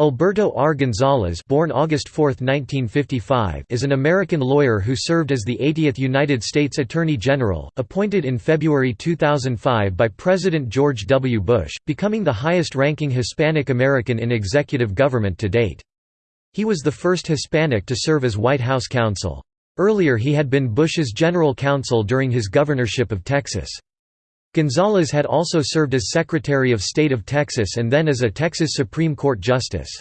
Alberto R. Gonzales born August 4, 1955, is an American lawyer who served as the 80th United States Attorney General, appointed in February 2005 by President George W. Bush, becoming the highest-ranking Hispanic American in executive government to date. He was the first Hispanic to serve as White House counsel. Earlier he had been Bush's general counsel during his governorship of Texas. Gonzales had also served as Secretary of State of Texas and then as a Texas Supreme Court Justice.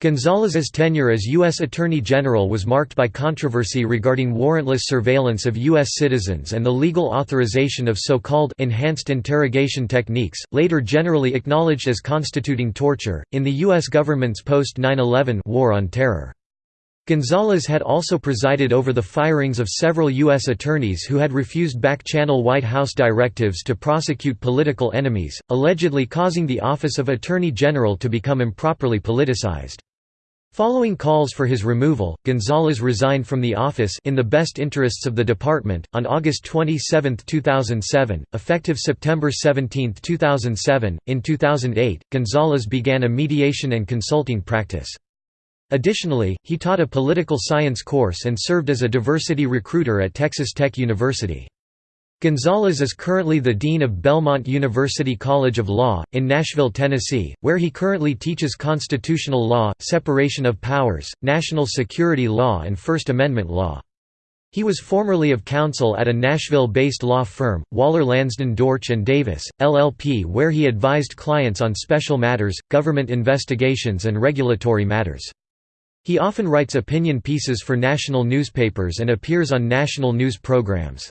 Gonzales's tenure as U.S. Attorney General was marked by controversy regarding warrantless surveillance of U.S. citizens and the legal authorization of so-called enhanced interrogation techniques, later generally acknowledged as constituting torture, in the U.S. government's post-9-11 war on terror. Gonzales had also presided over the firings of several U.S. attorneys who had refused back-channel White House directives to prosecute political enemies, allegedly causing the Office of Attorney General to become improperly politicized. Following calls for his removal, Gonzales resigned from the office in the best interests of the department. On August 27, 2007, effective September 17, 2007, in 2008, Gonzales began a mediation and consulting practice. Additionally, he taught a political science course and served as a diversity recruiter at Texas Tech University. Gonzales is currently the Dean of Belmont University College of Law, in Nashville, Tennessee, where he currently teaches constitutional law, separation of powers, national security law and First Amendment law. He was formerly of counsel at a Nashville-based law firm, Waller Lansden Dortch and Davis, LLP where he advised clients on special matters, government investigations and regulatory matters. He often writes opinion pieces for national newspapers and appears on national news programs.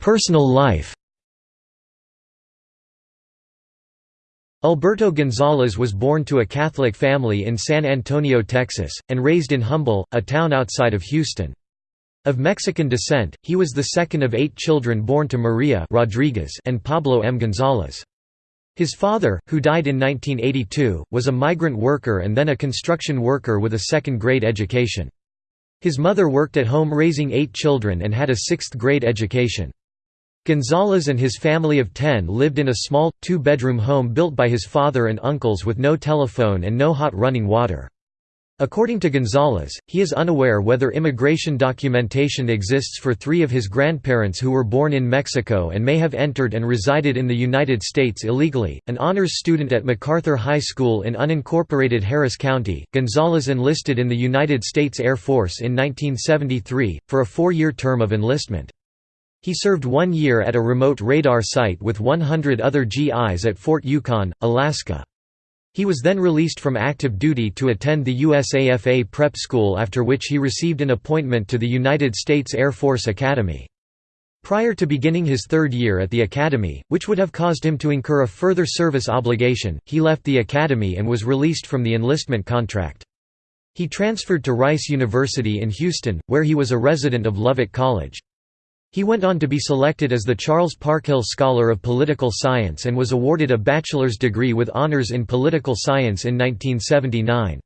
Personal life Alberto Gonzales was born to a Catholic family in San Antonio, Texas, and raised in Humble, a town outside of Houston. Of Mexican descent, he was the second of eight children born to Maria Rodriguez and Pablo M. Gonzales. His father, who died in 1982, was a migrant worker and then a construction worker with a second-grade education. His mother worked at home raising eight children and had a sixth-grade education. Gonzales and his family of ten lived in a small, two-bedroom home built by his father and uncles with no telephone and no hot running water. According to Gonzales, he is unaware whether immigration documentation exists for three of his grandparents who were born in Mexico and may have entered and resided in the United States illegally. An honors student at MacArthur High School in unincorporated Harris County, Gonzales enlisted in the United States Air Force in 1973, for a four year term of enlistment. He served one year at a remote radar site with 100 other GIs at Fort Yukon, Alaska. He was then released from active duty to attend the USAFA prep school after which he received an appointment to the United States Air Force Academy. Prior to beginning his third year at the academy, which would have caused him to incur a further service obligation, he left the academy and was released from the enlistment contract. He transferred to Rice University in Houston, where he was a resident of Lovett College. He went on to be selected as the Charles Parkhill Scholar of Political Science and was awarded a bachelor's degree with honors in political science in 1979.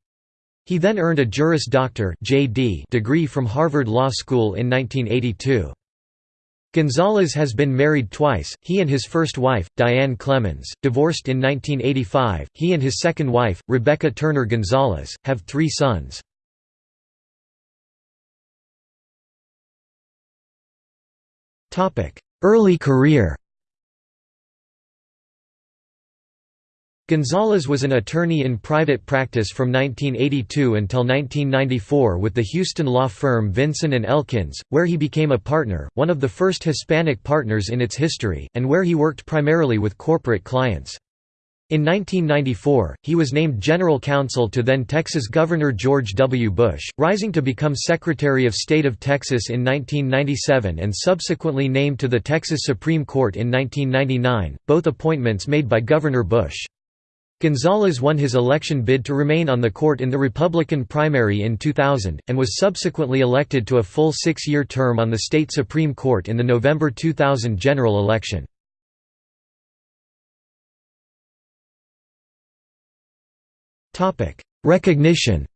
He then earned a Juris Doctor degree from Harvard Law School in 1982. Gonzales has been married twice, he and his first wife, Diane Clemens, divorced in 1985, he and his second wife, Rebecca Turner Gonzales, have three sons. Early career Gonzales was an attorney in private practice from 1982 until 1994 with the Houston law firm Vinson & Elkins, where he became a partner, one of the first Hispanic partners in its history, and where he worked primarily with corporate clients. In 1994, he was named general counsel to then Texas Governor George W. Bush, rising to become Secretary of State of Texas in 1997 and subsequently named to the Texas Supreme Court in 1999, both appointments made by Governor Bush. Gonzales won his election bid to remain on the court in the Republican primary in 2000, and was subsequently elected to a full six-year term on the state Supreme Court in the November 2000 general election. Recognition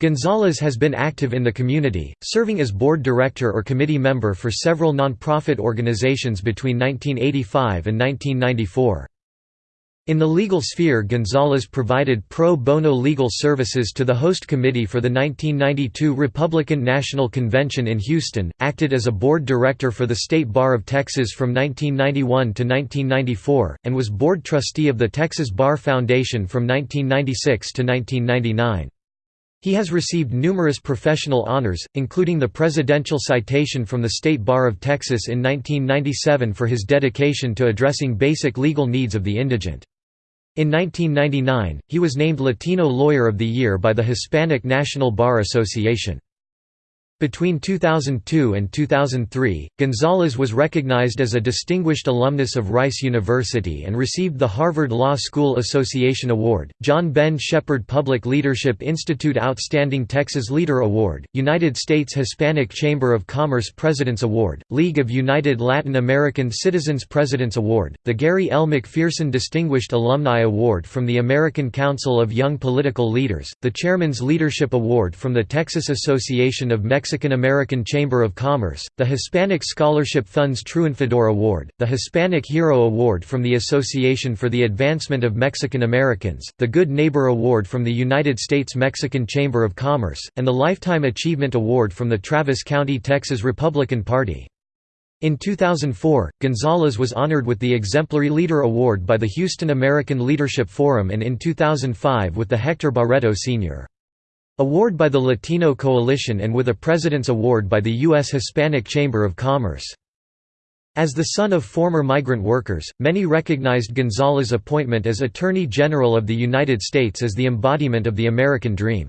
Gonzales has been active in the community, serving as board director or committee member for several nonprofit organizations between 1985 and 1994. In the legal sphere Gonzales provided pro bono legal services to the host committee for the 1992 Republican National Convention in Houston, acted as a board director for the State Bar of Texas from 1991 to 1994, and was board trustee of the Texas Bar Foundation from 1996 to 1999. He has received numerous professional honors, including the Presidential Citation from the State Bar of Texas in 1997 for his dedication to addressing basic legal needs of the indigent. In 1999, he was named Latino Lawyer of the Year by the Hispanic National Bar Association. Between 2002 and 2003, Gonzales was recognized as a distinguished alumnus of Rice University and received the Harvard Law School Association Award, John Ben Shepherd Public Leadership Institute Outstanding Texas Leader Award, United States Hispanic Chamber of Commerce President's Award, League of United Latin American Citizens President's Award, the Gary L. McPherson Distinguished Alumni Award from the American Council of Young Political Leaders, the Chairman's Leadership Award from the Texas Association of Mexican Mexican-American Chamber of Commerce, the Hispanic Scholarship Fund's Triunfador Award, the Hispanic Hero Award from the Association for the Advancement of Mexican Americans, the Good Neighbor Award from the United States Mexican Chamber of Commerce, and the Lifetime Achievement Award from the Travis County, Texas Republican Party. In 2004, Gonzales was honored with the Exemplary Leader Award by the Houston American Leadership Forum and in 2005 with the Hector Barreto Sr. Award by the Latino Coalition and with a President's Award by the U.S. Hispanic Chamber of Commerce. As the son of former migrant workers, many recognized Gonzales's appointment as Attorney General of the United States as the embodiment of the American dream.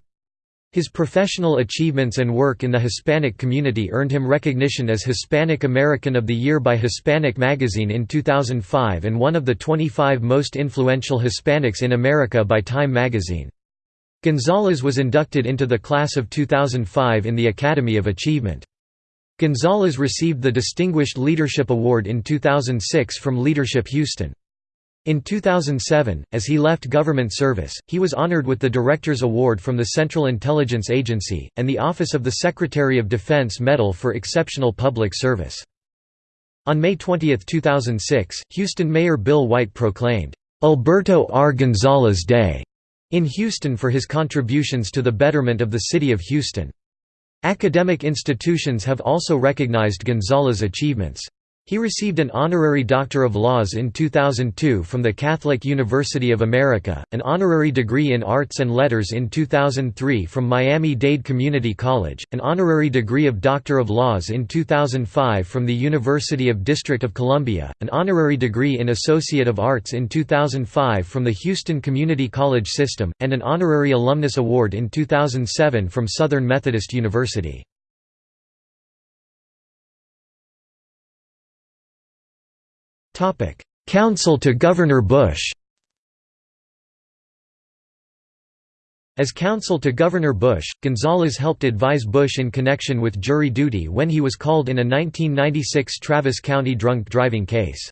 His professional achievements and work in the Hispanic community earned him recognition as Hispanic American of the Year by Hispanic Magazine in 2005 and one of the 25 most influential Hispanics in America by Time magazine. Gonzales was inducted into the class of 2005 in the Academy of Achievement. Gonzales received the Distinguished Leadership Award in 2006 from Leadership Houston. In 2007, as he left government service, he was honored with the Director's Award from the Central Intelligence Agency, and the Office of the Secretary of Defense Medal for Exceptional Public Service. On May 20, 2006, Houston Mayor Bill White proclaimed, "'Alberto R. Gonzales Day' in Houston for his contributions to the betterment of the city of Houston. Academic institutions have also recognized Gonzales's achievements. He received an honorary Doctor of Laws in 2002 from the Catholic University of America, an honorary degree in Arts and Letters in 2003 from Miami-Dade Community College, an honorary degree of Doctor of Laws in 2005 from the University of District of Columbia, an honorary degree in Associate of Arts in 2005 from the Houston Community College System, and an honorary Alumnus Award in 2007 from Southern Methodist University. Counsel to Governor Bush As counsel to Governor Bush, Gonzales helped advise Bush in connection with jury duty when he was called in a 1996 Travis County drunk driving case.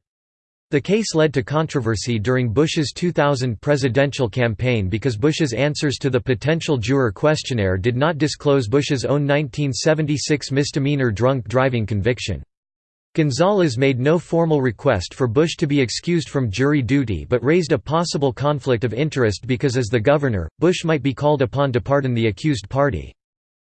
The case led to controversy during Bush's 2000 presidential campaign because Bush's answers to the potential juror questionnaire did not disclose Bush's own 1976 misdemeanor drunk driving conviction. Gonzales made no formal request for Bush to be excused from jury duty but raised a possible conflict of interest because as the governor, Bush might be called upon to pardon the accused party.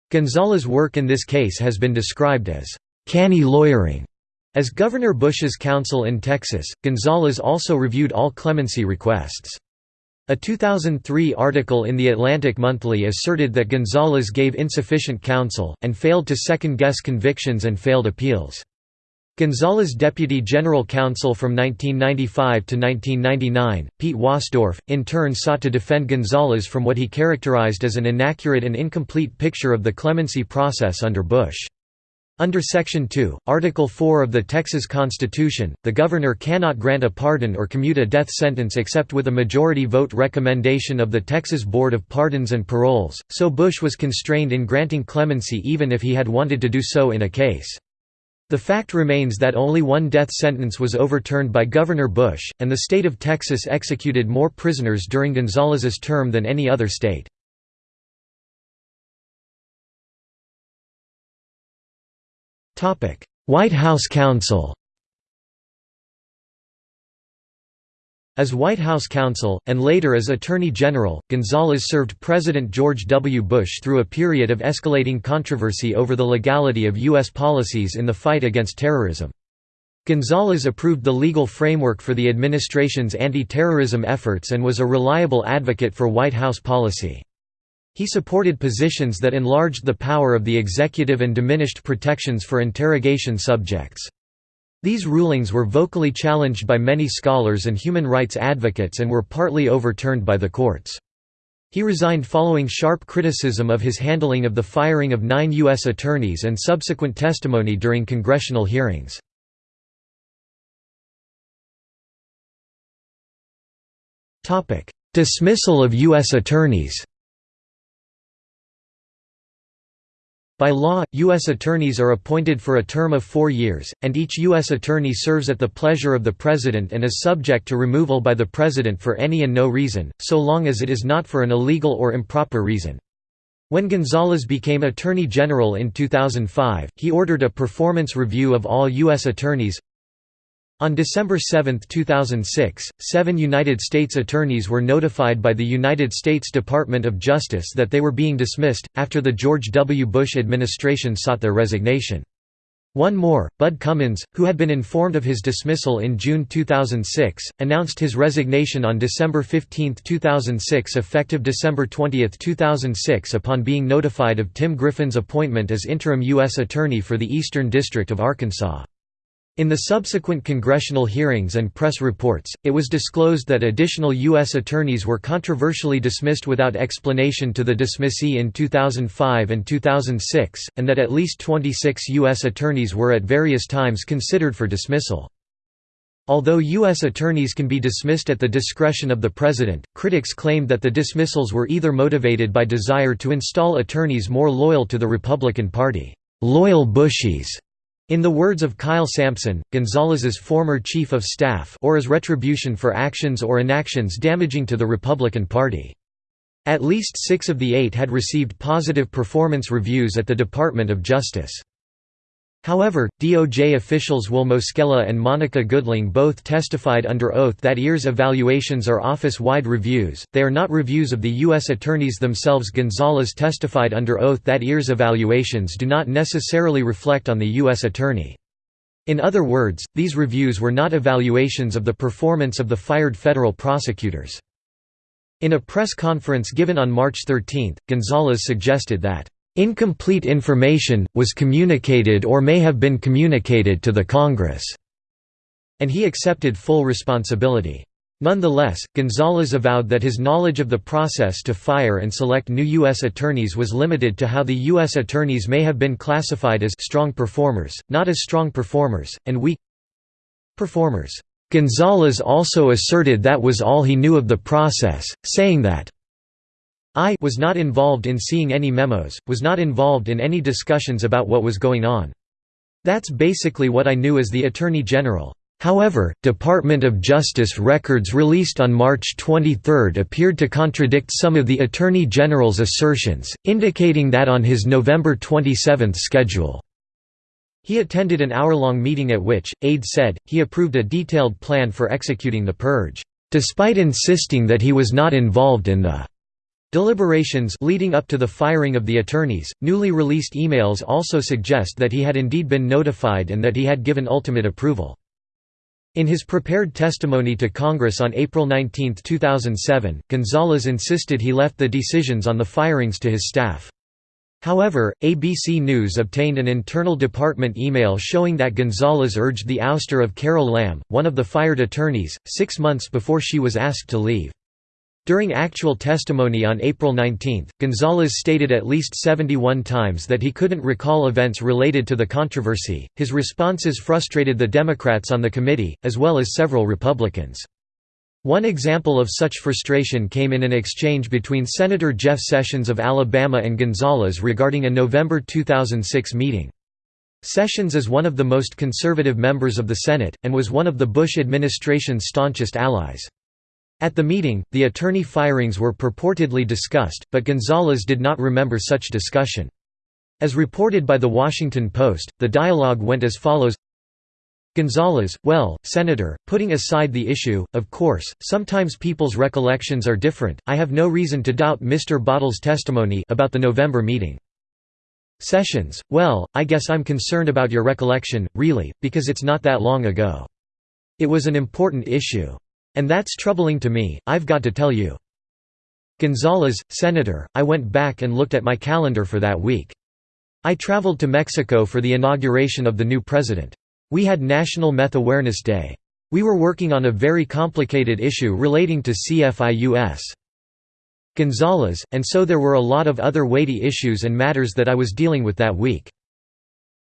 Gonzales's work in this case has been described as «canny lawyering». As Governor Bush's counsel in Texas, Gonzales also reviewed all clemency requests. A 2003 article in The Atlantic Monthly asserted that Gonzales gave insufficient counsel, and failed to second-guess convictions and failed appeals. Gonzales Deputy General Counsel from 1995 to 1999, Pete Wasdorf, in turn sought to defend Gonzales from what he characterized as an inaccurate and incomplete picture of the clemency process under Bush. Under Section 2, Article 4 of the Texas Constitution, the governor cannot grant a pardon or commute a death sentence except with a majority vote recommendation of the Texas Board of Pardons and Paroles, so Bush was constrained in granting clemency even if he had wanted to do so in a case. The fact remains that only one death sentence was overturned by Governor Bush, and the state of Texas executed more prisoners during Gonzales's term than any other state. White House Counsel As White House counsel, and later as Attorney General, Gonzales served President George W. Bush through a period of escalating controversy over the legality of U.S. policies in the fight against terrorism. Gonzales approved the legal framework for the administration's anti-terrorism efforts and was a reliable advocate for White House policy. He supported positions that enlarged the power of the executive and diminished protections for interrogation subjects. These rulings were vocally challenged by many scholars and human rights advocates and were partly overturned by the courts. He resigned following sharp criticism of his handling of the firing of nine U.S. attorneys and subsequent testimony during congressional hearings. Dismissal of U.S. attorneys By law, U.S. attorneys are appointed for a term of four years, and each U.S. attorney serves at the pleasure of the President and is subject to removal by the President for any and no reason, so long as it is not for an illegal or improper reason. When Gonzales became Attorney General in 2005, he ordered a performance review of all U.S. attorneys, on December 7, 2006, seven United States attorneys were notified by the United States Department of Justice that they were being dismissed, after the George W. Bush administration sought their resignation. One more, Bud Cummins, who had been informed of his dismissal in June 2006, announced his resignation on December 15, 2006 effective December 20, 2006 upon being notified of Tim Griffin's appointment as interim U.S. Attorney for the Eastern District of Arkansas. In the subsequent congressional hearings and press reports, it was disclosed that additional U.S. attorneys were controversially dismissed without explanation to the dismissee in 2005 and 2006, and that at least 26 U.S. attorneys were at various times considered for dismissal. Although U.S. attorneys can be dismissed at the discretion of the President, critics claimed that the dismissals were either motivated by desire to install attorneys more loyal to the Republican Party, "'loyal Bushies' In the words of Kyle Sampson, Gonzales's former chief of staff or as retribution for actions or inactions damaging to the Republican Party. At least six of the eight had received positive performance reviews at the Department of Justice. However, DOJ officials Will Moschella and Monica Goodling both testified under oath that EAR's evaluations are office-wide reviews, they are not reviews of the U.S. attorneys themselves Gonzales testified under oath that EAR's evaluations do not necessarily reflect on the U.S. attorney. In other words, these reviews were not evaluations of the performance of the fired federal prosecutors. In a press conference given on March 13, Gonzales suggested that Incomplete information, was communicated or may have been communicated to the Congress", and he accepted full responsibility. Nonetheless, Gonzales avowed that his knowledge of the process to fire and select new U.S. attorneys was limited to how the U.S. attorneys may have been classified as «strong performers», not as strong performers, and weak performers. Gonzales also asserted that was all he knew of the process, saying that I was not involved in seeing any memos, was not involved in any discussions about what was going on. That's basically what I knew as the Attorney General. However, Department of Justice records released on March 23 appeared to contradict some of the Attorney General's assertions, indicating that on his November 27 schedule. He attended an hour-long meeting at which, aides said, he approved a detailed plan for executing the purge, despite insisting that he was not involved in the Deliberations leading up to the firing of the attorneys, newly released emails also suggest that he had indeed been notified and that he had given ultimate approval. In his prepared testimony to Congress on April 19, 2007, Gonzales insisted he left the decisions on the firings to his staff. However, ABC News obtained an internal department email showing that Gonzales urged the ouster of Carol Lamb, one of the fired attorneys, six months before she was asked to leave. During actual testimony on April 19, Gonzales stated at least 71 times that he couldn't recall events related to the controversy. His responses frustrated the Democrats on the committee, as well as several Republicans. One example of such frustration came in an exchange between Senator Jeff Sessions of Alabama and Gonzales regarding a November 2006 meeting. Sessions is one of the most conservative members of the Senate, and was one of the Bush administration's staunchest allies. At the meeting, the attorney firings were purportedly discussed, but Gonzales did not remember such discussion. As reported by The Washington Post, the dialogue went as follows Gonzales, well, Senator, putting aside the issue, of course, sometimes people's recollections are different, I have no reason to doubt Mr. Battle's testimony about the November meeting. Sessions, well, I guess I'm concerned about your recollection, really, because it's not that long ago. It was an important issue. And that's troubling to me, I've got to tell you. Gonzales, Senator, I went back and looked at my calendar for that week. I traveled to Mexico for the inauguration of the new president. We had National Meth Awareness Day. We were working on a very complicated issue relating to CFIUS. Gonzales, and so there were a lot of other weighty issues and matters that I was dealing with that week.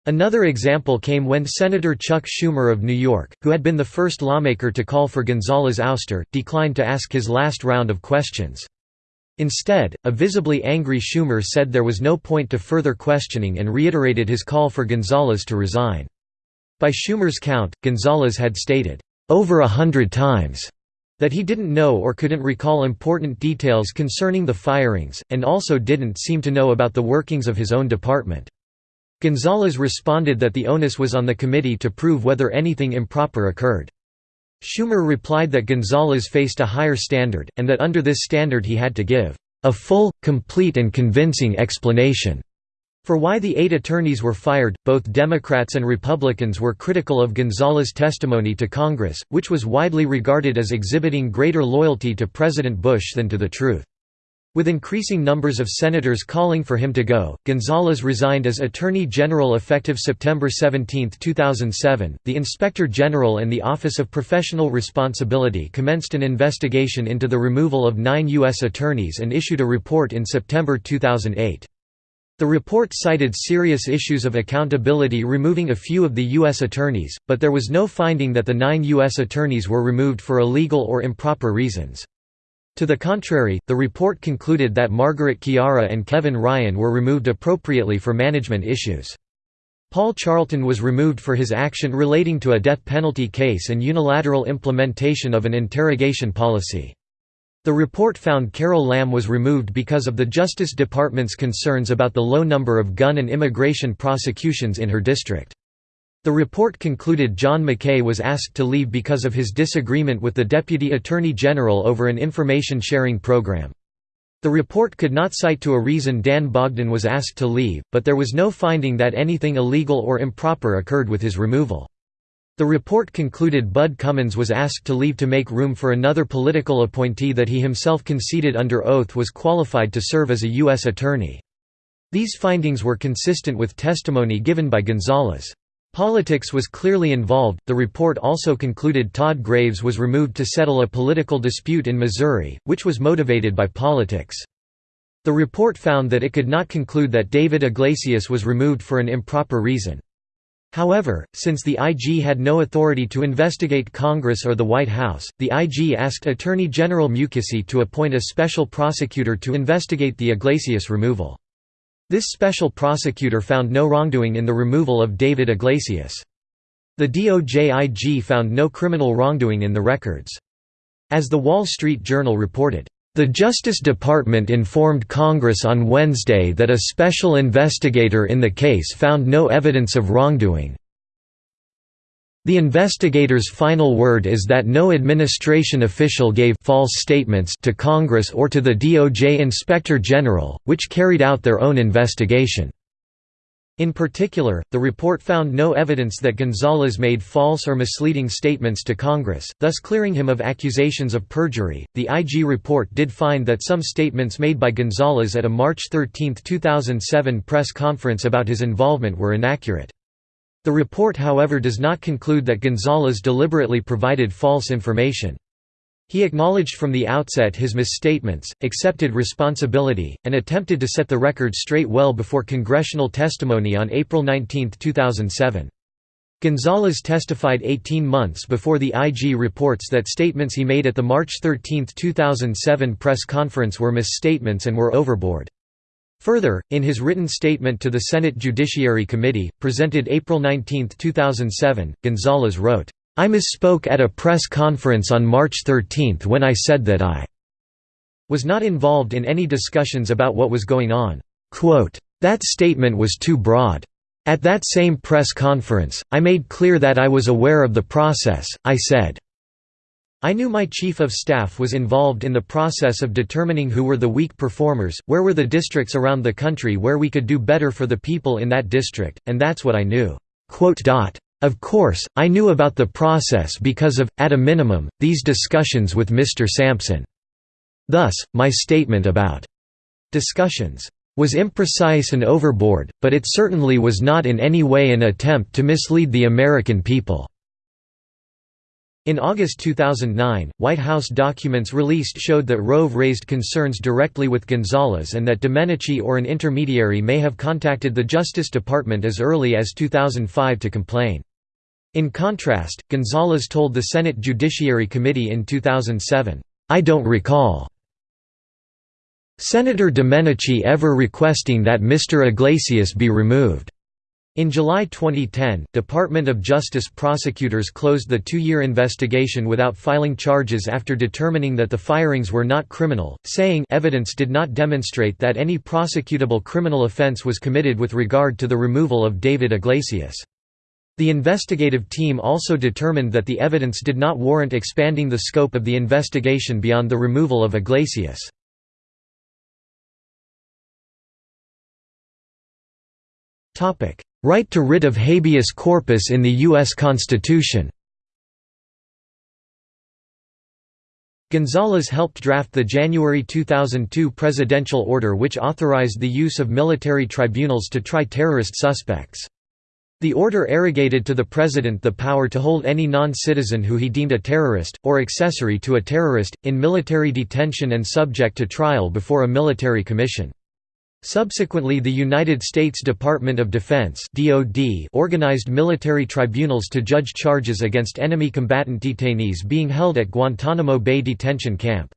Another example came when Senator Chuck Schumer of New York, who had been the first lawmaker to call for Gonzales' ouster, declined to ask his last round of questions. Instead, a visibly angry Schumer said there was no point to further questioning and reiterated his call for Gonzales to resign. By Schumer's count, Gonzales had stated, "...over a hundred times." that he didn't know or couldn't recall important details concerning the firings, and also didn't seem to know about the workings of his own department. Gonzales responded that the onus was on the committee to prove whether anything improper occurred. Schumer replied that Gonzales faced a higher standard, and that under this standard he had to give a full, complete and convincing explanation for why the eight attorneys were fired, both Democrats and Republicans were critical of Gonzales' testimony to Congress, which was widely regarded as exhibiting greater loyalty to President Bush than to the truth. With increasing numbers of senators calling for him to go, Gonzales resigned as Attorney General effective September 17, 2007. The Inspector General and the Office of Professional Responsibility commenced an investigation into the removal of nine U.S. attorneys and issued a report in September 2008. The report cited serious issues of accountability removing a few of the U.S. attorneys, but there was no finding that the nine U.S. attorneys were removed for illegal or improper reasons. To the contrary, the report concluded that Margaret Chiara and Kevin Ryan were removed appropriately for management issues. Paul Charlton was removed for his action relating to a death penalty case and unilateral implementation of an interrogation policy. The report found Carol Lamb was removed because of the Justice Department's concerns about the low number of gun and immigration prosecutions in her district. The report concluded John McKay was asked to leave because of his disagreement with the Deputy Attorney General over an information sharing program. The report could not cite to a reason Dan Bogden was asked to leave, but there was no finding that anything illegal or improper occurred with his removal. The report concluded Bud Cummins was asked to leave to make room for another political appointee that he himself conceded under oath was qualified to serve as a U.S. attorney. These findings were consistent with testimony given by Gonzales. Politics was clearly involved. The report also concluded Todd Graves was removed to settle a political dispute in Missouri, which was motivated by politics. The report found that it could not conclude that David Iglesias was removed for an improper reason. However, since the IG had no authority to investigate Congress or the White House, the IG asked Attorney General Mukasey to appoint a special prosecutor to investigate the Iglesias removal. This special prosecutor found no wrongdoing in the removal of David Iglesias. The DOJIG found no criminal wrongdoing in the records. As the Wall Street Journal reported, the Justice Department informed Congress on Wednesday that a special investigator in the case found no evidence of wrongdoing. The investigator's final word is that no administration official gave false statements to Congress or to the DOJ Inspector General, which carried out their own investigation. In particular, the report found no evidence that Gonzales made false or misleading statements to Congress, thus clearing him of accusations of perjury. The IG report did find that some statements made by Gonzales at a March 13, 2007 press conference about his involvement were inaccurate. The report however does not conclude that Gonzales deliberately provided false information. He acknowledged from the outset his misstatements, accepted responsibility, and attempted to set the record straight well before congressional testimony on April 19, 2007. Gonzales testified 18 months before the IG reports that statements he made at the March 13, 2007 press conference were misstatements and were overboard. Further, in his written statement to the Senate Judiciary Committee, presented April 19, 2007, Gonzales wrote, I misspoke at a press conference on March 13 when I said that I was not involved in any discussions about what was going on. Quote, That statement was too broad. At that same press conference, I made clear that I was aware of the process, I said. I knew my chief of staff was involved in the process of determining who were the weak performers, where were the districts around the country where we could do better for the people in that district, and that's what I knew." Of course, I knew about the process because of, at a minimum, these discussions with Mr. Sampson. Thus, my statement about discussions was imprecise and overboard, but it certainly was not in any way an attempt to mislead the American people. In August 2009, White House documents released showed that Rove raised concerns directly with Gonzales and that Domenici or an intermediary may have contacted the Justice Department as early as 2005 to complain. In contrast, Gonzales told the Senate Judiciary Committee in 2007, "'I don't recall Senator Domenici ever requesting that Mr. Iglesias be removed." In July 2010, Department of Justice prosecutors closed the two-year investigation without filing charges after determining that the firings were not criminal, saying evidence did not demonstrate that any prosecutable criminal offense was committed with regard to the removal of David Iglesias. The investigative team also determined that the evidence did not warrant expanding the scope of the investigation beyond the removal of Iglesias. Right to writ of habeas corpus in the U.S. Constitution Gonzales helped draft the January 2002 presidential order which authorized the use of military tribunals to try terrorist suspects. The order arrogated to the president the power to hold any non-citizen who he deemed a terrorist, or accessory to a terrorist, in military detention and subject to trial before a military commission. Subsequently the United States Department of Defense organized military tribunals to judge charges against enemy combatant detainees being held at Guantanamo Bay Detention Camp.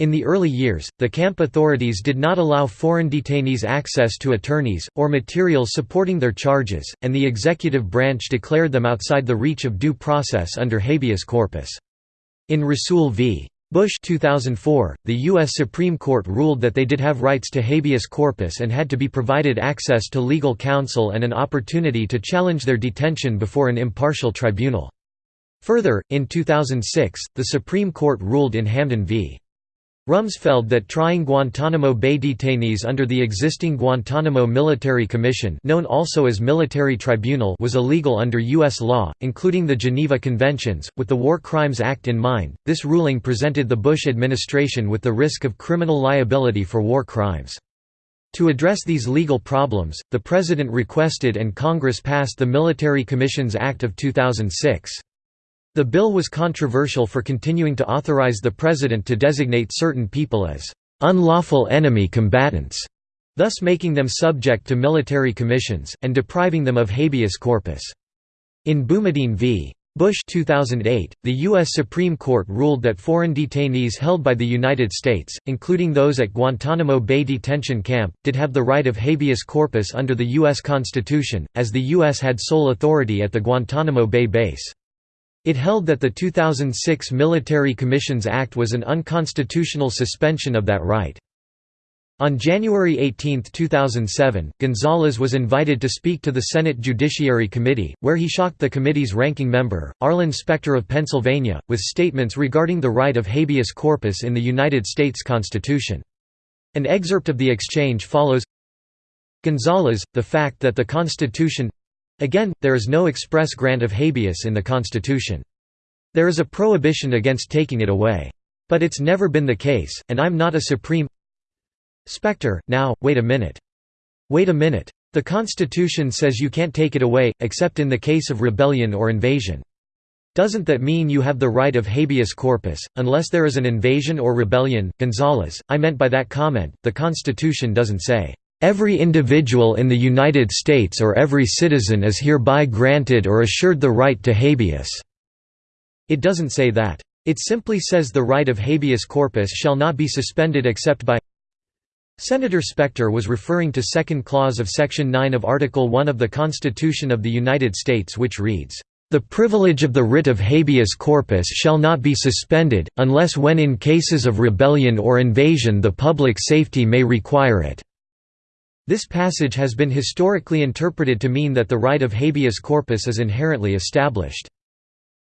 In the early years, the camp authorities did not allow foreign detainees access to attorneys, or materials supporting their charges, and the executive branch declared them outside the reach of due process under habeas corpus. In Rasul v. Bush 2004, the U.S. Supreme Court ruled that they did have rights to habeas corpus and had to be provided access to legal counsel and an opportunity to challenge their detention before an impartial tribunal. Further, in 2006, the Supreme Court ruled in Hamdan v. Rumsfeld that trying Guantanamo Bay detainees under the existing Guantanamo Military Commission known also as Military Tribunal was illegal under U.S. law, including the Geneva Conventions, with the War Crimes Act in mind. This ruling presented the Bush administration with the risk of criminal liability for war crimes. To address these legal problems, the President requested and Congress passed the Military Commissions Act of 2006. The bill was controversial for continuing to authorize the president to designate certain people as unlawful enemy combatants, thus making them subject to military commissions, and depriving them of habeas corpus. In Boumediene v. Bush 2008, the U.S. Supreme Court ruled that foreign detainees held by the United States, including those at Guantanamo Bay Detention Camp, did have the right of habeas corpus under the U.S. Constitution, as the U.S. had sole authority at the Guantanamo Bay base. It held that the 2006 Military Commissions Act was an unconstitutional suspension of that right. On January 18, 2007, Gonzales was invited to speak to the Senate Judiciary Committee, where he shocked the committee's ranking member, Arlen Specter of Pennsylvania, with statements regarding the right of habeas corpus in the United States Constitution. An excerpt of the exchange follows Gonzales, the fact that the Constitution Again, there is no express grant of habeas in the Constitution. There is a prohibition against taking it away. But it's never been the case, and I'm not a supreme Specter, now, wait a minute. Wait a minute. The Constitution says you can't take it away, except in the case of rebellion or invasion. Doesn't that mean you have the right of habeas corpus, unless there is an invasion or rebellion? Gonzales, I meant by that comment, the Constitution doesn't say, Every individual in the United States or every citizen is hereby granted or assured the right to habeas." It doesn't say that. It simply says the right of habeas corpus shall not be suspended except by Senator Specter was referring to second clause of Section 9 of Article 1 of the Constitution of the United States which reads, "...the privilege of the writ of habeas corpus shall not be suspended, unless when in cases of rebellion or invasion the public safety may require it." This passage has been historically interpreted to mean that the right of habeas corpus is inherently established.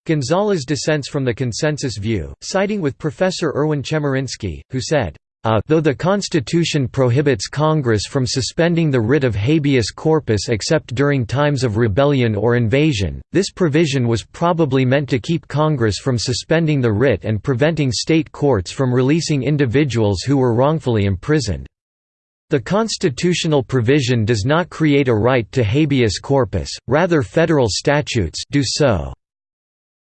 Gonzales dissents from the consensus view, siding with Professor Erwin Chemerinsky, who said, uh, though the Constitution prohibits Congress from suspending the writ of habeas corpus except during times of rebellion or invasion, this provision was probably meant to keep Congress from suspending the writ and preventing state courts from releasing individuals who were wrongfully imprisoned. The constitutional provision does not create a right to habeas corpus, rather federal statutes do so.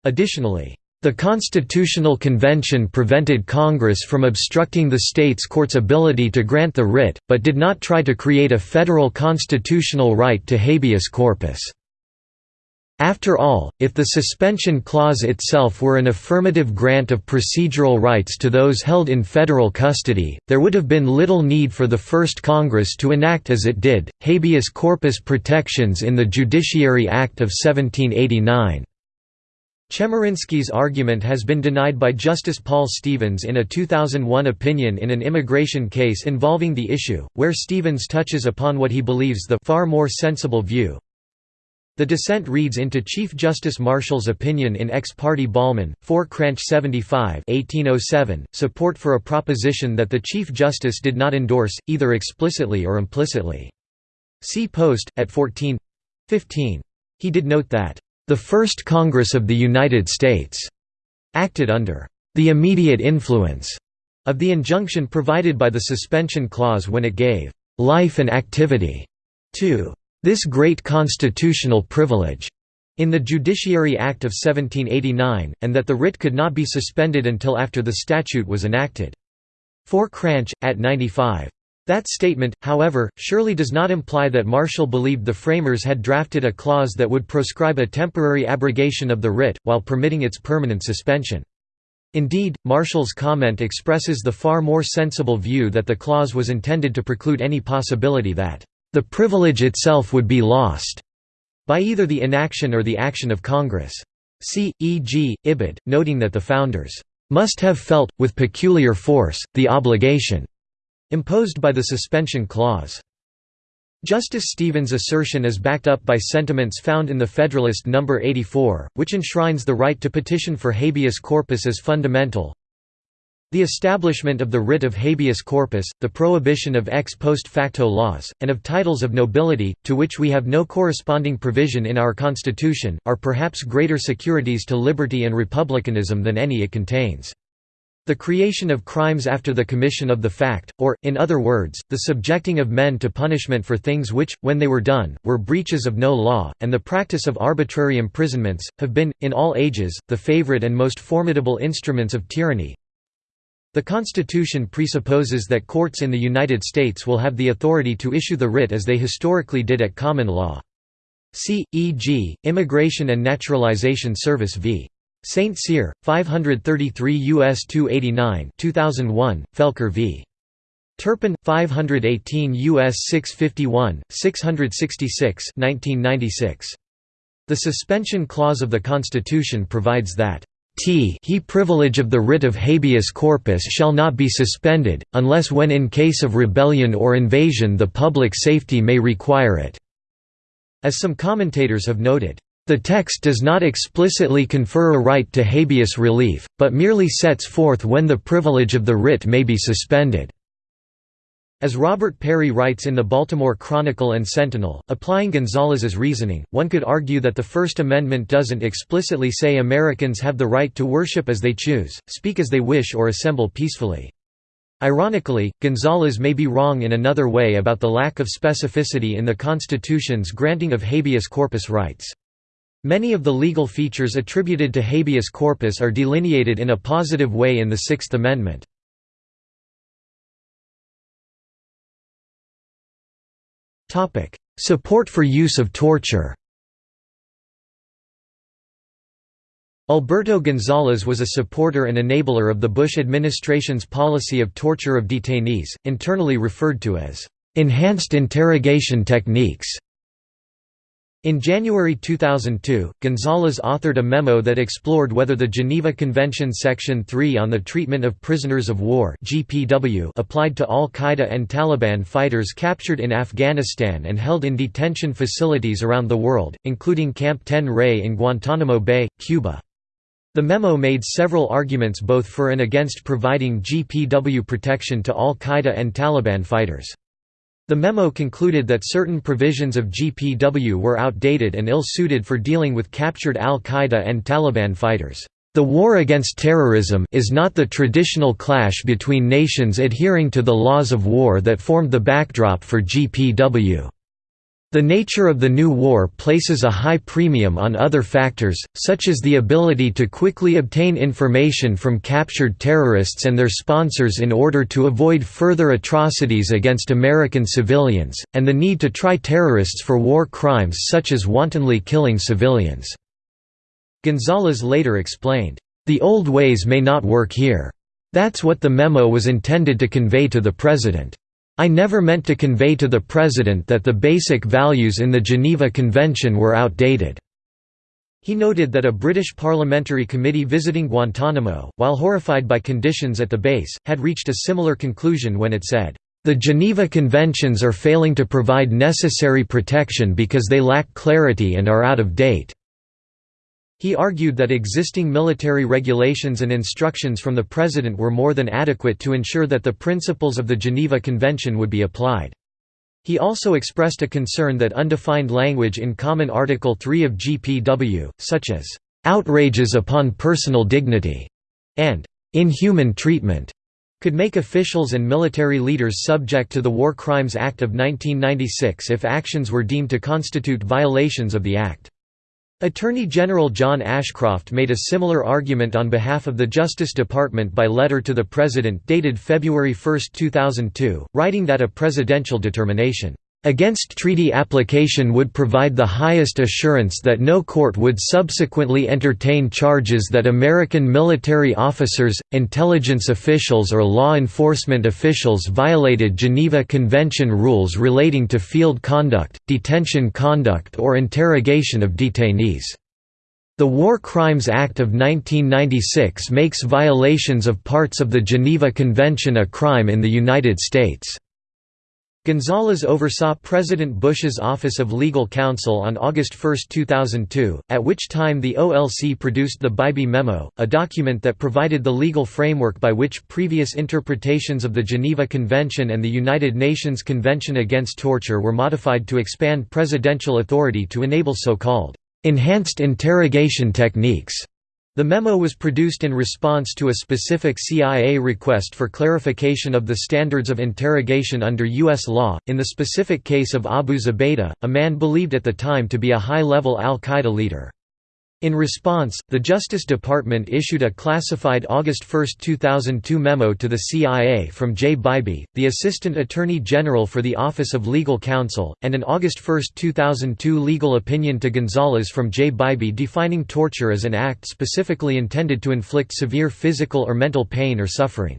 Additionally, the Constitutional Convention prevented Congress from obstructing the states' courts' ability to grant the writ, but did not try to create a federal constitutional right to habeas corpus. After all, if the suspension clause itself were an affirmative grant of procedural rights to those held in federal custody, there would have been little need for the First Congress to enact as it did, habeas corpus protections in the Judiciary Act of 1789. Chemerinsky's argument has been denied by Justice Paul Stevens in a 2001 opinion in an immigration case involving the issue, where Stevens touches upon what he believes the far more sensible view. The dissent reads into Chief Justice Marshall's opinion in Ex parte Bollman, 4 Cranch 75 1807, support for a proposition that the Chief Justice did not endorse, either explicitly or implicitly. See Post, at 14 15. He did note that the First Congress of the United States acted under the immediate influence of the injunction provided by the suspension clause when it gave life and activity to this great constitutional privilege in the Judiciary Act of 1789, and that the writ could not be suspended until after the statute was enacted. 4 Cranch, at 95. That statement, however, surely does not imply that Marshall believed the framers had drafted a clause that would proscribe a temporary abrogation of the writ, while permitting its permanent suspension. Indeed, Marshall's comment expresses the far more sensible view that the clause was intended to preclude any possibility that the privilege itself would be lost by either the inaction or the action of Congress. See, e.g., Ibid, noting that the founders must have felt, with peculiar force, the obligation imposed by the suspension clause. Justice Stevens' assertion is backed up by sentiments found in the Federalist No. 84, which enshrines the right to petition for habeas corpus as fundamental. The establishment of the writ of habeas corpus, the prohibition of ex post facto laws, and of titles of nobility, to which we have no corresponding provision in our Constitution, are perhaps greater securities to liberty and republicanism than any it contains. The creation of crimes after the commission of the fact, or, in other words, the subjecting of men to punishment for things which, when they were done, were breaches of no law, and the practice of arbitrary imprisonments, have been, in all ages, the favorite and most formidable instruments of tyranny. The Constitution presupposes that courts in the United States will have the authority to issue the writ as they historically did at common law. See, e.g., Immigration and Naturalization Service v. St. Cyr, 533 U.S. 289 2001, Felker v. Turpin, 518 U.S. 651, 666 1996. The suspension clause of the Constitution provides that t he privilege of the writ of habeas corpus shall not be suspended, unless when in case of rebellion or invasion the public safety may require it." As some commentators have noted, the text does not explicitly confer a right to habeas relief, but merely sets forth when the privilege of the writ may be suspended. As Robert Parry writes in the Baltimore Chronicle and Sentinel, applying Gonzales's reasoning, one could argue that the First Amendment doesn't explicitly say Americans have the right to worship as they choose, speak as they wish or assemble peacefully. Ironically, Gonzales may be wrong in another way about the lack of specificity in the Constitution's granting of habeas corpus rights. Many of the legal features attributed to habeas corpus are delineated in a positive way in the Sixth Amendment. Support for use of torture Alberto Gonzales was a supporter and enabler of the Bush administration's policy of torture of detainees, internally referred to as enhanced interrogation techniques. In January 2002, Gonzales authored a memo that explored whether the Geneva Convention Section 3 on the Treatment of Prisoners of War applied to al-Qaeda and Taliban fighters captured in Afghanistan and held in detention facilities around the world, including Camp Ten Rey in Guantanamo Bay, Cuba. The memo made several arguments both for and against providing GPW protection to al-Qaeda and Taliban fighters. The memo concluded that certain provisions of GPW were outdated and ill-suited for dealing with captured al-Qaeda and Taliban fighters. The war against terrorism is not the traditional clash between nations adhering to the laws of war that formed the backdrop for GPW. The nature of the new war places a high premium on other factors, such as the ability to quickly obtain information from captured terrorists and their sponsors in order to avoid further atrocities against American civilians, and the need to try terrorists for war crimes such as wantonly killing civilians. Gonzales later explained, "...the old ways may not work here. That's what the memo was intended to convey to the President." I never meant to convey to the President that the basic values in the Geneva Convention were outdated." He noted that a British parliamentary committee visiting Guantanamo, while horrified by conditions at the base, had reached a similar conclusion when it said, "...the Geneva Conventions are failing to provide necessary protection because they lack clarity and are out of date." He argued that existing military regulations and instructions from the President were more than adequate to ensure that the principles of the Geneva Convention would be applied. He also expressed a concern that undefined language in Common Article 3 of GPW, such as, "...outrages upon personal dignity", and "...inhuman treatment", could make officials and military leaders subject to the War Crimes Act of 1996 if actions were deemed to constitute violations of the Act. Attorney General John Ashcroft made a similar argument on behalf of the Justice Department by letter to the President dated February 1, 2002, writing that a presidential determination against treaty application would provide the highest assurance that no court would subsequently entertain charges that American military officers, intelligence officials or law enforcement officials violated Geneva Convention rules relating to field conduct, detention conduct or interrogation of detainees. The War Crimes Act of 1996 makes violations of parts of the Geneva Convention a crime in the United States. Gonzales oversaw President Bush's Office of Legal Counsel on August 1, 2002, at which time the OLC produced the Bybee Memo, a document that provided the legal framework by which previous interpretations of the Geneva Convention and the United Nations Convention Against Torture were modified to expand presidential authority to enable so-called enhanced interrogation techniques the memo was produced in response to a specific CIA request for clarification of the standards of interrogation under U.S. law, in the specific case of Abu Zubaydah, a man believed at the time to be a high-level al-Qaeda leader. In response, the Justice Department issued a classified August 1, 2002 memo to the CIA from Jay Bybee, the Assistant Attorney General for the Office of Legal Counsel, and an August 1, 2002 legal opinion to Gonzales from Jay Bybee defining torture as an act specifically intended to inflict severe physical or mental pain or suffering.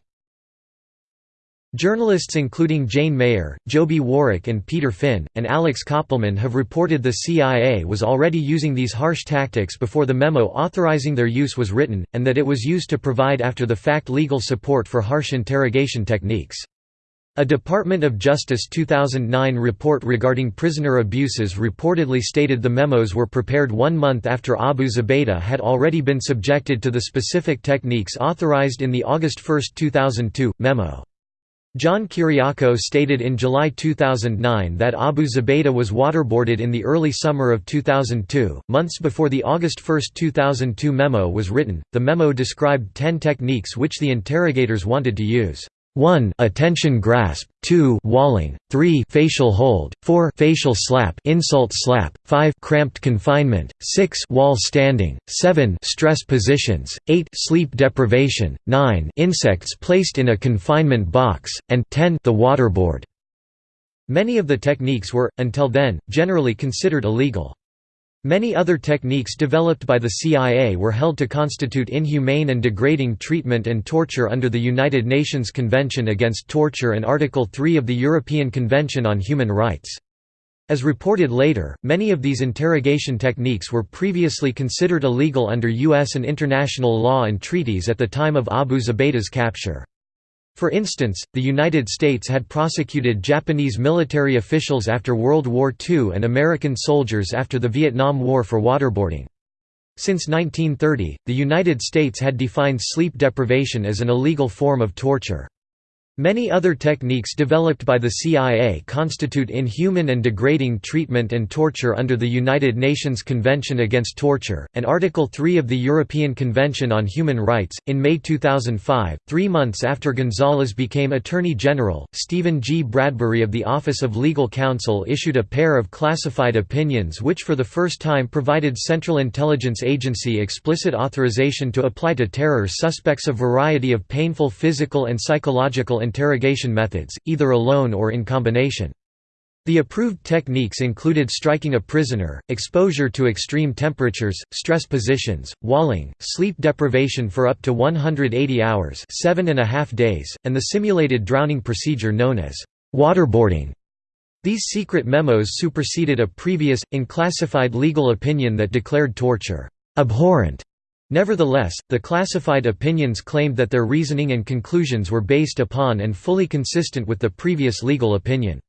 Journalists including Jane Mayer, Joby Warrick and Peter Finn, and Alex Koppelman have reported the CIA was already using these harsh tactics before the memo authorizing their use was written, and that it was used to provide after-the-fact legal support for harsh interrogation techniques. A Department of Justice 2009 report regarding prisoner abuses reportedly stated the memos were prepared one month after Abu Zubaydah had already been subjected to the specific techniques authorized in the August 1, 2002, memo. John Kiriakou stated in July 2009 that Abu Zubaydah was waterboarded in the early summer of 2002, months before the August 1, 2002 memo was written. The memo described 10 techniques which the interrogators wanted to use. 1 attention grasp, 2 walling, 3 facial hold, 4 facial slap, insult slap, 5 cramped confinement, 6 wall standing, 7 stress positions, 8 sleep deprivation, 9 insects placed in a confinement box, and 10 the waterboard. Many of the techniques were until then generally considered illegal. Many other techniques developed by the CIA were held to constitute inhumane and degrading treatment and torture under the United Nations Convention Against Torture and Article 3 of the European Convention on Human Rights. As reported later, many of these interrogation techniques were previously considered illegal under U.S. and international law and treaties at the time of Abu Zubaydah's capture. For instance, the United States had prosecuted Japanese military officials after World War II and American soldiers after the Vietnam War for waterboarding. Since 1930, the United States had defined sleep deprivation as an illegal form of torture. Many other techniques developed by the CIA constitute inhuman and degrading treatment and torture under the United Nations Convention Against Torture, and Article 3 of the European Convention on Human Rights. In May 2005, three months after Gonzales became Attorney General, Stephen G. Bradbury of the Office of Legal Counsel issued a pair of classified opinions which for the first time provided Central Intelligence Agency explicit authorization to apply to terror suspects a variety of painful physical and psychological interrogation methods, either alone or in combination. The approved techniques included striking a prisoner, exposure to extreme temperatures, stress positions, walling, sleep deprivation for up to 180 hours seven and a half days, and the simulated drowning procedure known as waterboarding. These secret memos superseded a previous, unclassified legal opinion that declared torture abhorrent Nevertheless, the classified opinions claimed that their reasoning and conclusions were based upon and fully consistent with the previous legal opinion.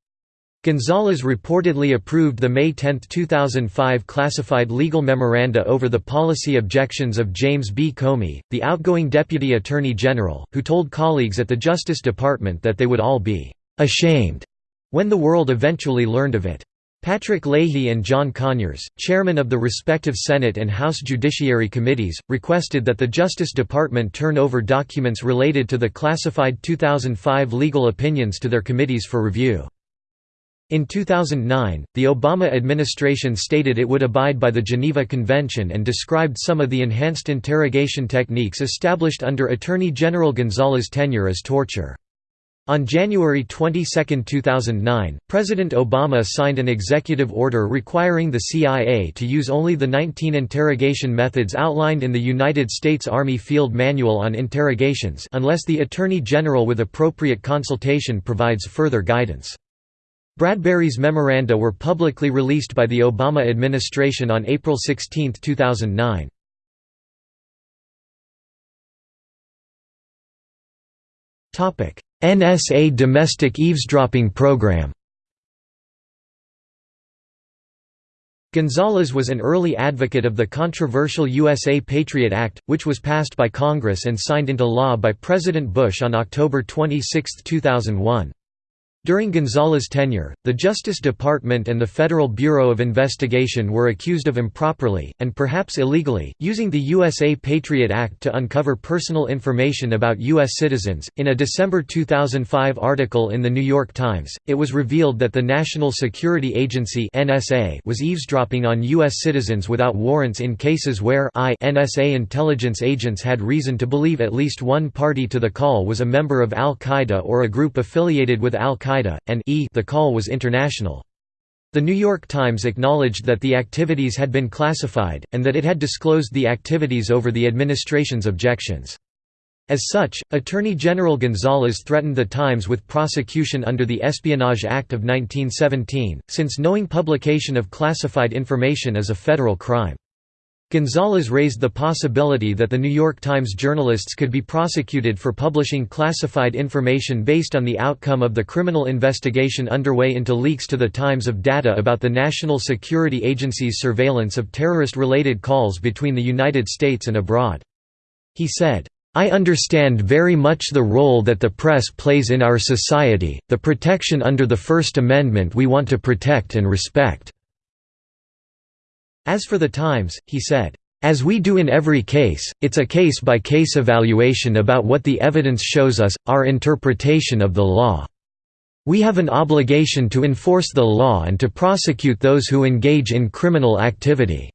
Gonzales reportedly approved the May 10, 2005 classified legal memoranda over the policy objections of James B. Comey, the outgoing Deputy Attorney General, who told colleagues at the Justice Department that they would all be «ashamed» when the world eventually learned of it. Patrick Leahy and John Conyers, chairmen of the respective Senate and House Judiciary Committees, requested that the Justice Department turn over documents related to the classified 2005 legal opinions to their committees for review. In 2009, the Obama administration stated it would abide by the Geneva Convention and described some of the enhanced interrogation techniques established under Attorney General Gonzales' tenure as torture. On January 22, 2009, President Obama signed an executive order requiring the CIA to use only the 19 interrogation methods outlined in the United States Army Field Manual on Interrogations unless the Attorney General with appropriate consultation provides further guidance. Bradbury's memoranda were publicly released by the Obama administration on April 16, 2009. Topic: NSA domestic eavesdropping program Gonzales was an early advocate of the controversial USA Patriot Act, which was passed by Congress and signed into law by President Bush on October 26, 2001. During Gonzales' tenure, the Justice Department and the Federal Bureau of Investigation were accused of improperly, and perhaps illegally, using the USA Patriot Act to uncover personal information about U.S. citizens. In a December 2005 article in The New York Times, it was revealed that the National Security Agency (NSA) was eavesdropping on U.S. citizens without warrants in cases where I NSA intelligence agents had reason to believe at least one party to the call was a member of Al Qaeda or a group affiliated with Al Qaeda al-Qaeda, and e the call was international. The New York Times acknowledged that the activities had been classified, and that it had disclosed the activities over the administration's objections. As such, Attorney General Gonzales threatened the Times with prosecution under the Espionage Act of 1917, since knowing publication of classified information is a federal crime. Gonzales raised the possibility that the New York Times journalists could be prosecuted for publishing classified information based on the outcome of the criminal investigation underway into leaks to the Times of data about the National Security Agency's surveillance of terrorist-related calls between the United States and abroad. He said, I understand very much the role that the press plays in our society, the protection under the First Amendment we want to protect and respect. As for the Times, he said, as we do in every case, it's a case-by-case -case evaluation about what the evidence shows us, our interpretation of the law. We have an obligation to enforce the law and to prosecute those who engage in criminal activity."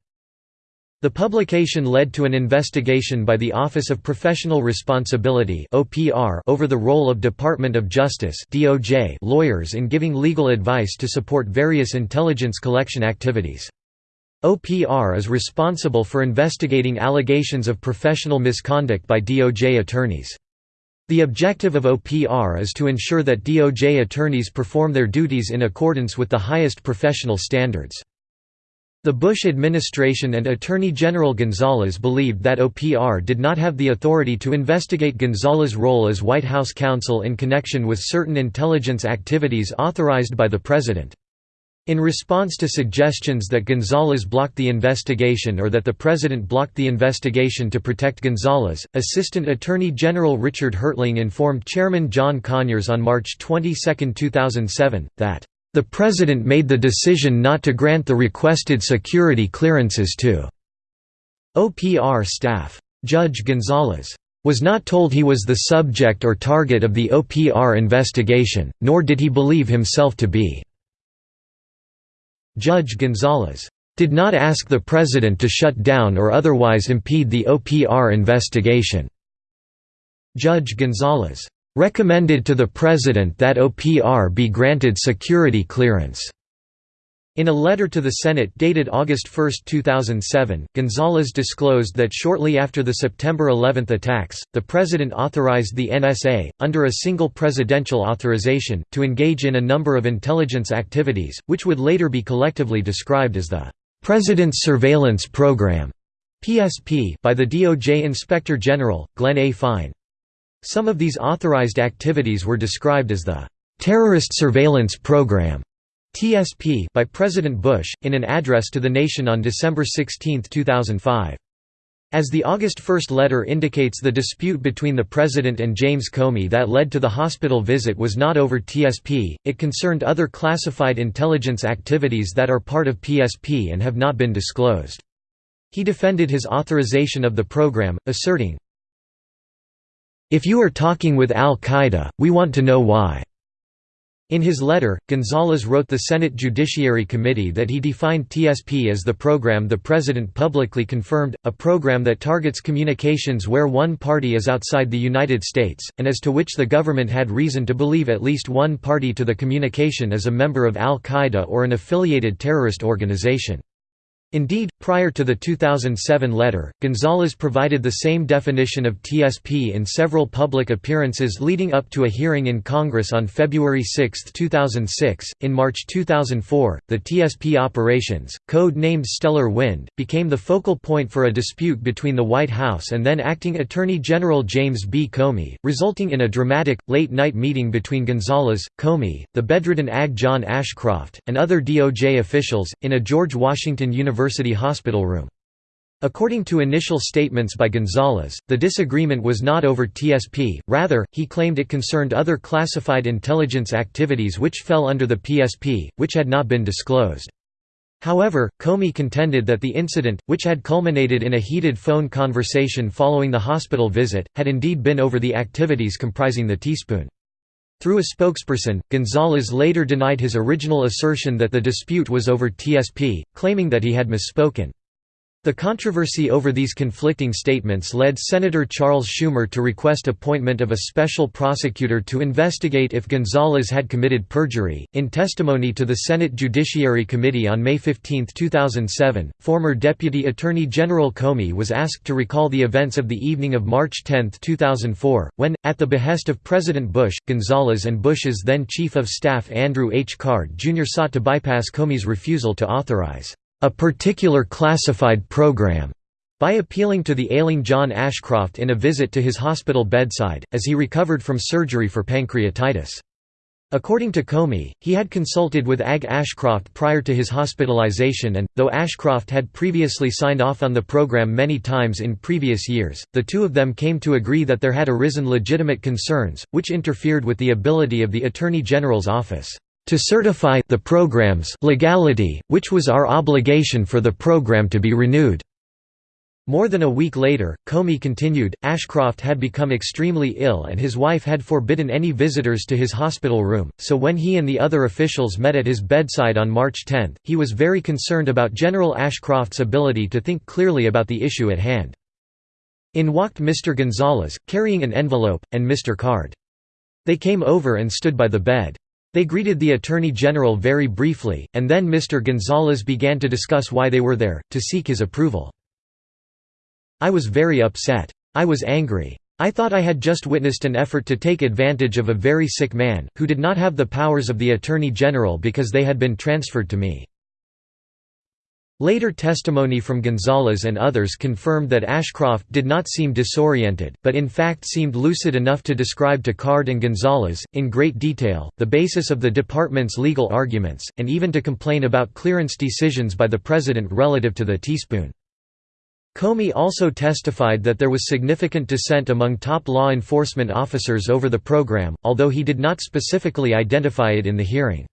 The publication led to an investigation by the Office of Professional Responsibility over the role of Department of Justice lawyers in giving legal advice to support various intelligence collection activities. OPR is responsible for investigating allegations of professional misconduct by DOJ attorneys. The objective of OPR is to ensure that DOJ attorneys perform their duties in accordance with the highest professional standards. The Bush administration and Attorney General Gonzales believed that OPR did not have the authority to investigate Gonzales' role as White House counsel in connection with certain intelligence activities authorized by the President. In response to suggestions that Gonzales blocked the investigation or that the President blocked the investigation to protect Gonzales, Assistant Attorney General Richard Hertling informed Chairman John Conyers on March 22, 2007, that the President made the decision not to grant the requested security clearances to OPR staff. Judge Gonzales was not told he was the subject or target of the OPR investigation, nor did he believe himself to be. Judge Gonzales did not ask the President to shut down or otherwise impede the OPR investigation. Judge Gonzales recommended to the President that OPR be granted security clearance. In a letter to the Senate dated August 1, 2007, Gonzales disclosed that shortly after the September 11 attacks, the President authorized the NSA, under a single presidential authorization, to engage in a number of intelligence activities, which would later be collectively described as the President's Surveillance Program PSP by the DOJ Inspector General, Glenn A. Fine. Some of these authorized activities were described as the Terrorist Surveillance Program TSP by President Bush, in an address to the nation on December 16, 2005. As the August 1 letter indicates the dispute between the President and James Comey that led to the hospital visit was not over TSP, it concerned other classified intelligence activities that are part of PSP and have not been disclosed. He defended his authorization of the program, asserting, If you are talking with al-Qaeda, we want to know why. In his letter, Gonzales wrote the Senate Judiciary Committee that he defined TSP as the program the President publicly confirmed, a program that targets communications where one party is outside the United States, and as to which the government had reason to believe at least one party to the communication is a member of al-Qaeda or an affiliated terrorist organization. Indeed, prior to the 2007 letter, Gonzales provided the same definition of TSP in several public appearances leading up to a hearing in Congress on February 6, 2006. In March 2004, the TSP operations, code named Stellar Wind, became the focal point for a dispute between the White House and then acting Attorney General James B. Comey, resulting in a dramatic, late night meeting between Gonzales, Comey, the bedridden AG John Ashcroft, and other DOJ officials, in a George Washington University University hospital room. According to initial statements by Gonzales, the disagreement was not over TSP, rather, he claimed it concerned other classified intelligence activities which fell under the PSP, which had not been disclosed. However, Comey contended that the incident, which had culminated in a heated phone conversation following the hospital visit, had indeed been over the activities comprising the teaspoon. Through a spokesperson, Gonzales later denied his original assertion that the dispute was over TSP, claiming that he had misspoken. The controversy over these conflicting statements led Senator Charles Schumer to request appointment of a special prosecutor to investigate if Gonzales had committed perjury. In testimony to the Senate Judiciary Committee on May 15, 2007, former Deputy Attorney General Comey was asked to recall the events of the evening of March 10, 2004, when, at the behest of President Bush, Gonzales and Bush's then Chief of Staff Andrew H. Card Jr. sought to bypass Comey's refusal to authorize a particular classified program by appealing to the ailing John Ashcroft in a visit to his hospital bedside, as he recovered from surgery for pancreatitis. According to Comey, he had consulted with AG Ashcroft prior to his hospitalization and, though Ashcroft had previously signed off on the program many times in previous years, the two of them came to agree that there had arisen legitimate concerns, which interfered with the ability of the Attorney General's office to certify the program's legality, which was our obligation for the program to be renewed. More than a week later, Comey continued, Ashcroft had become extremely ill and his wife had forbidden any visitors to his hospital room, so when he and the other officials met at his bedside on March 10, he was very concerned about General Ashcroft's ability to think clearly about the issue at hand. In walked Mr. Gonzales, carrying an envelope, and Mr. Card. They came over and stood by the bed. They greeted the Attorney General very briefly, and then Mr. Gonzales began to discuss why they were there, to seek his approval. I was very upset. I was angry. I thought I had just witnessed an effort to take advantage of a very sick man, who did not have the powers of the Attorney General because they had been transferred to me. Later testimony from Gonzales and others confirmed that Ashcroft did not seem disoriented, but in fact seemed lucid enough to describe to Card and Gonzales, in great detail, the basis of the department's legal arguments, and even to complain about clearance decisions by the president relative to the teaspoon. Comey also testified that there was significant dissent among top law enforcement officers over the program, although he did not specifically identify it in the hearing.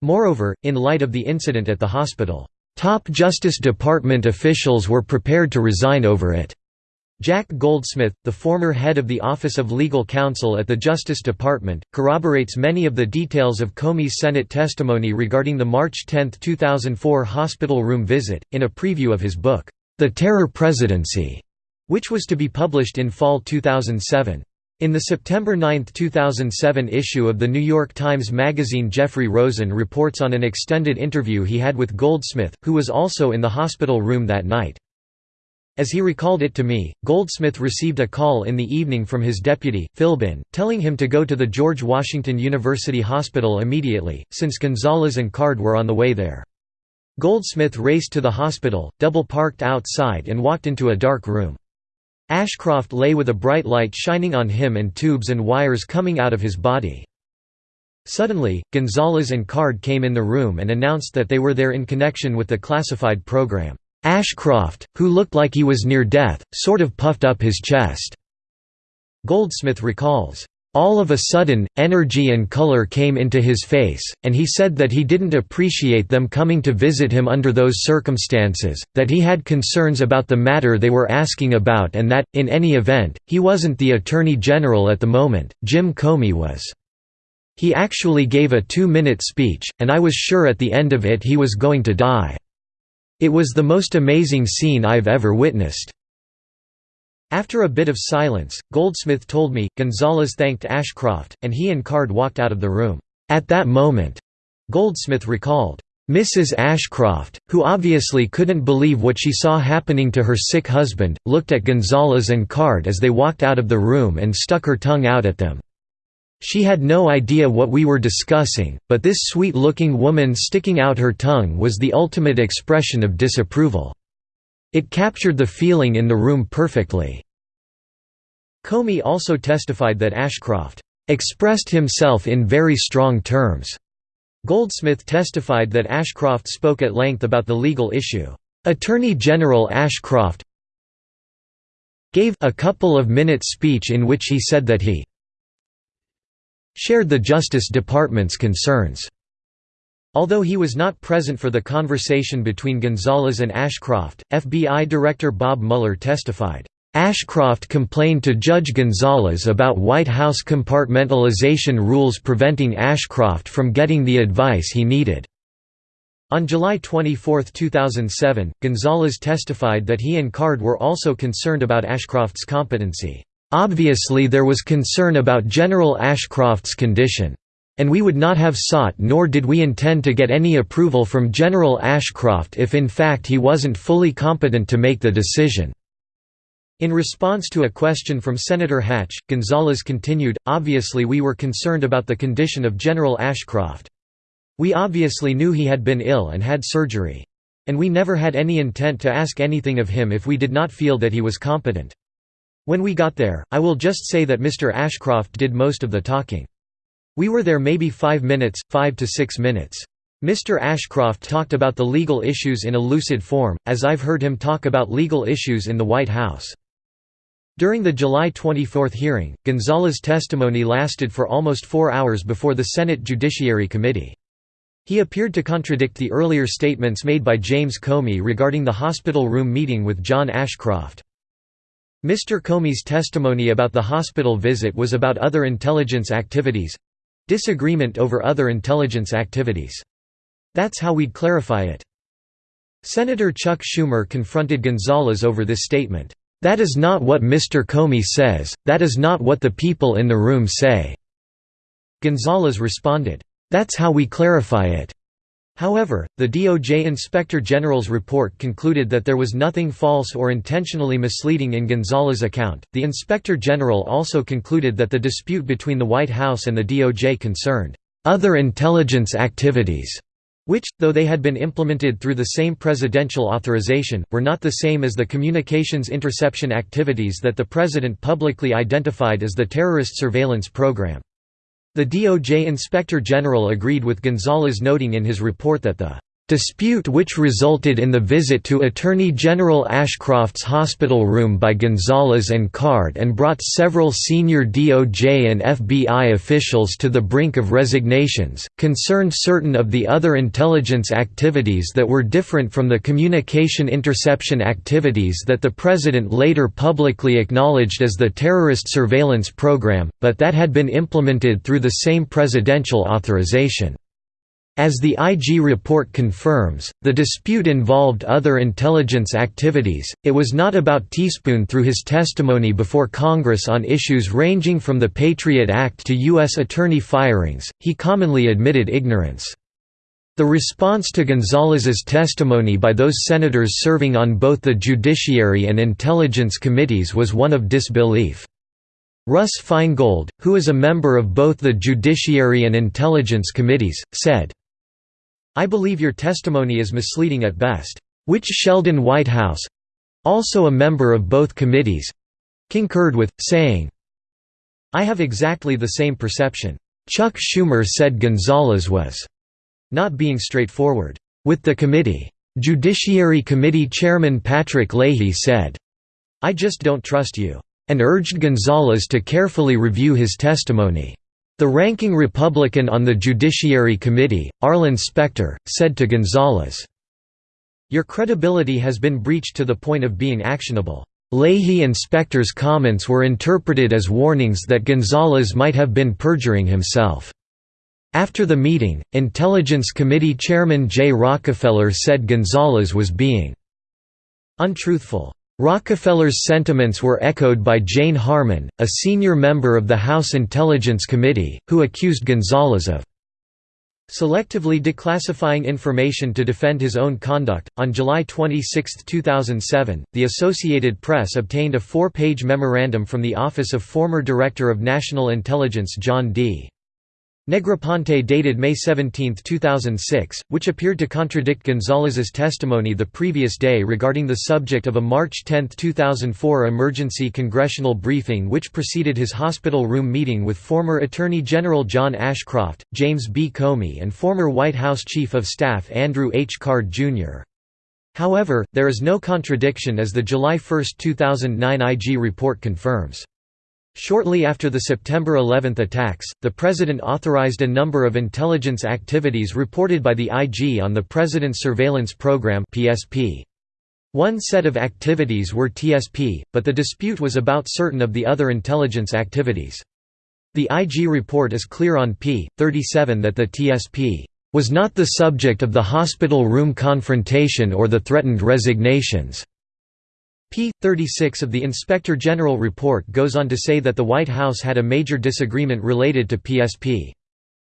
Moreover, in light of the incident at the hospital, "...top Justice Department officials were prepared to resign over it." Jack Goldsmith, the former head of the Office of Legal Counsel at the Justice Department, corroborates many of the details of Comey's Senate testimony regarding the March 10, 2004 hospital room visit, in a preview of his book, the Terror Presidency, which was to be published in fall 2007. In the September 9, 2007 issue of the New York Times Magazine Jeffrey Rosen reports on an extended interview he had with Goldsmith, who was also in the hospital room that night. As he recalled it to me, Goldsmith received a call in the evening from his deputy, Philbin, telling him to go to the George Washington University Hospital immediately, since Gonzales and Card were on the way there. Goldsmith raced to the hospital, double-parked outside and walked into a dark room. Ashcroft lay with a bright light shining on him and tubes and wires coming out of his body. Suddenly, Gonzales and Card came in the room and announced that they were there in connection with the classified program. Ashcroft, who looked like he was near death, sort of puffed up his chest. Goldsmith recalls, all of a sudden, energy and color came into his face, and he said that he didn't appreciate them coming to visit him under those circumstances, that he had concerns about the matter they were asking about and that, in any event, he wasn't the Attorney General at the moment, Jim Comey was. He actually gave a two-minute speech, and I was sure at the end of it he was going to die. It was the most amazing scene I've ever witnessed. After a bit of silence, Goldsmith told me, Gonzales thanked Ashcroft, and he and Card walked out of the room. At that moment, Goldsmith recalled, Mrs. Ashcroft, who obviously couldn't believe what she saw happening to her sick husband, looked at Gonzales and Card as they walked out of the room and stuck her tongue out at them. She had no idea what we were discussing, but this sweet-looking woman sticking out her tongue was the ultimate expression of disapproval. It captured the feeling in the room perfectly. Comey also testified that Ashcroft expressed himself in very strong terms. Goldsmith testified that Ashcroft spoke at length about the legal issue. Attorney General Ashcroft gave a couple of minutes speech in which he said that he shared the Justice Department's concerns. Although he was not present for the conversation between Gonzales and Ashcroft, FBI Director Bob Mueller testified, Ashcroft complained to Judge Gonzales about White House compartmentalization rules preventing Ashcroft from getting the advice he needed. On July 24, 2007, Gonzales testified that he and Card were also concerned about Ashcroft's competency. Obviously there was concern about General Ashcroft's condition. And we would not have sought nor did we intend to get any approval from General Ashcroft if in fact he wasn't fully competent to make the decision." In response to a question from Senator Hatch, Gonzales continued, obviously we were concerned about the condition of General Ashcroft. We obviously knew he had been ill and had surgery. And we never had any intent to ask anything of him if we did not feel that he was competent. When we got there, I will just say that Mr. Ashcroft did most of the talking. We were there maybe five minutes, five to six minutes. Mr. Ashcroft talked about the legal issues in a lucid form, as I've heard him talk about legal issues in the White House. During the July 24 hearing, Gonzales' testimony lasted for almost four hours before the Senate Judiciary Committee. He appeared to contradict the earlier statements made by James Comey regarding the hospital room meeting with John Ashcroft. Mr. Comey's testimony about the hospital visit was about other intelligence activities, Disagreement over other intelligence activities. That's how we'd clarify it. Senator Chuck Schumer confronted Gonzales over this statement. That is not what Mr. Comey says, that is not what the people in the room say. Gonzales responded, That's how we clarify it. However, the DOJ Inspector General's report concluded that there was nothing false or intentionally misleading in Gonzales' account. The Inspector General also concluded that the dispute between the White House and the DOJ concerned other intelligence activities, which, though they had been implemented through the same presidential authorization, were not the same as the communications interception activities that the President publicly identified as the terrorist surveillance program. The DOJ Inspector General agreed with Gonzales noting in his report that the Dispute which resulted in the visit to Attorney General Ashcroft's hospital room by Gonzales and Card and brought several senior DOJ and FBI officials to the brink of resignations, concerned certain of the other intelligence activities that were different from the communication interception activities that the President later publicly acknowledged as the terrorist surveillance program, but that had been implemented through the same presidential authorization. As the IG report confirms, the dispute involved other intelligence activities, it was not about Teaspoon through his testimony before Congress on issues ranging from the Patriot Act to U.S. attorney firings, he commonly admitted ignorance. The response to Gonzales's testimony by those senators serving on both the Judiciary and Intelligence Committees was one of disbelief. Russ Feingold, who is a member of both the Judiciary and Intelligence Committees, said, I believe your testimony is misleading at best. Which Sheldon Whitehouse—also a member of both committees—concurred with, saying, I have exactly the same perception. Chuck Schumer said Gonzales was not being straightforward with the committee. Judiciary Committee Chairman Patrick Leahy said, I just don't trust you, and urged Gonzales to carefully review his testimony. The ranking Republican on the Judiciary Committee, Arlen Specter, said to Gonzales, Your credibility has been breached to the point of being actionable. Leahy and Specter's comments were interpreted as warnings that Gonzales might have been perjuring himself. After the meeting, Intelligence Committee Chairman Jay Rockefeller said Gonzales was being untruthful. Rockefeller's sentiments were echoed by Jane Harman, a senior member of the House Intelligence Committee, who accused Gonzales of selectively declassifying information to defend his own conduct. On July 26, 2007, the Associated Press obtained a four page memorandum from the office of former Director of National Intelligence John D. Negroponte dated May 17, 2006, which appeared to contradict Gonzales's testimony the previous day regarding the subject of a March 10, 2004 emergency congressional briefing which preceded his hospital room meeting with former Attorney General John Ashcroft, James B. Comey and former White House Chief of Staff Andrew H. Card, Jr. However, there is no contradiction as the July 1, 2009 IG report confirms. Shortly after the September 11 attacks, the President authorized a number of intelligence activities reported by the IG on the President's Surveillance Program. One set of activities were TSP, but the dispute was about certain of the other intelligence activities. The IG report is clear on p. 37 that the TSP was not the subject of the hospital room confrontation or the threatened resignations. P. 36 of the Inspector General report goes on to say that the White House had a major disagreement related to PSP.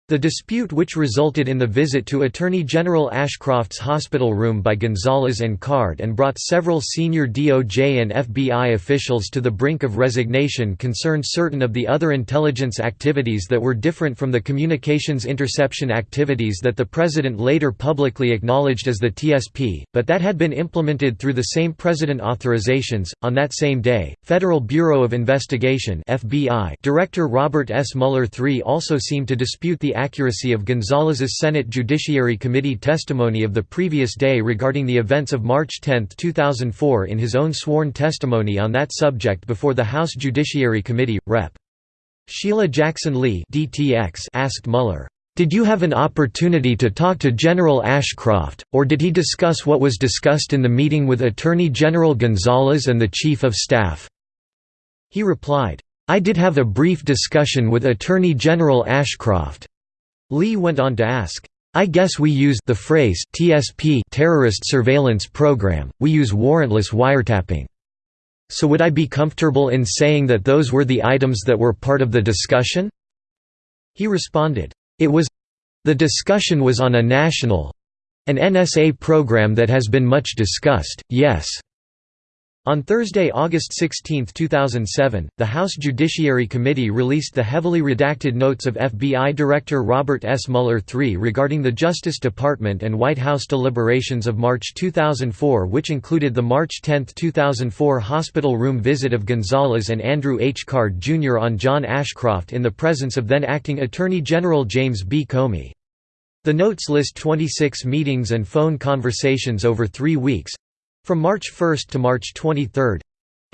The dispute which resulted in the visit to Attorney General Ashcroft's hospital room by Gonzales and Card and brought several senior DOJ and FBI officials to the brink of resignation concerned certain of the other intelligence activities that were different from the communications interception activities that the President later publicly acknowledged as the TSP, but that had been implemented through the same President authorizations. On that same day, Federal Bureau of Investigation FBI Director Robert S. Mueller III also seemed to dispute the accuracy of Gonzales's Senate Judiciary Committee testimony of the previous day regarding the events of March 10, 2004 in his own sworn testimony on that subject before the House Judiciary Committee. Rep. Sheila Jackson Lee asked Mueller, "'Did you have an opportunity to talk to General Ashcroft, or did he discuss what was discussed in the meeting with Attorney General Gonzales and the Chief of Staff?' He replied, I did have a brief discussion with Attorney General Ashcroft. Lee went on to ask, I guess we use the phrase TSP terrorist surveillance program, we use warrantless wiretapping. So would I be comfortable in saying that those were the items that were part of the discussion? He responded, It was the discussion was on a national An NSA program that has been much discussed, yes. On Thursday, August 16, 2007, the House Judiciary Committee released the heavily redacted notes of FBI Director Robert S. Mueller III regarding the Justice Department and White House deliberations of March 2004 which included the March 10, 2004 hospital room visit of Gonzales and Andrew H. Card Jr. on John Ashcroft in the presence of then-acting Attorney General James B. Comey. The notes list 26 meetings and phone conversations over three weeks, from March 1 to March 23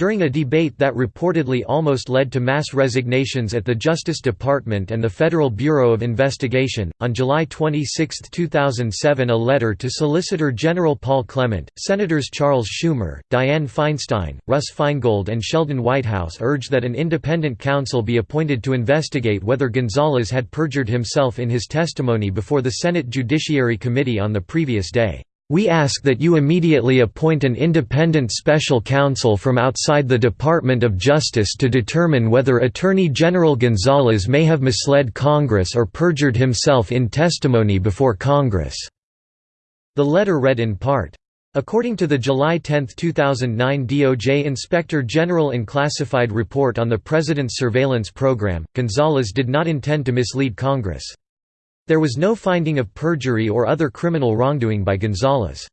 during a debate that reportedly almost led to mass resignations at the Justice Department and the Federal Bureau of Investigation, on July 26, 2007 a letter to Solicitor General Paul Clement, Senators Charles Schumer, Dianne Feinstein, Russ Feingold and Sheldon Whitehouse urged that an independent counsel be appointed to investigate whether Gonzales had perjured himself in his testimony before the Senate Judiciary Committee on the previous day. We ask that you immediately appoint an independent special counsel from outside the Department of Justice to determine whether Attorney General Gonzales may have misled Congress or perjured himself in testimony before Congress." The letter read in part, According to the July 10, 2009 DOJ Inspector General Unclassified Report on the President's Surveillance Program, Gonzales did not intend to mislead Congress. There was no finding of perjury or other criminal wrongdoing by Gonzales.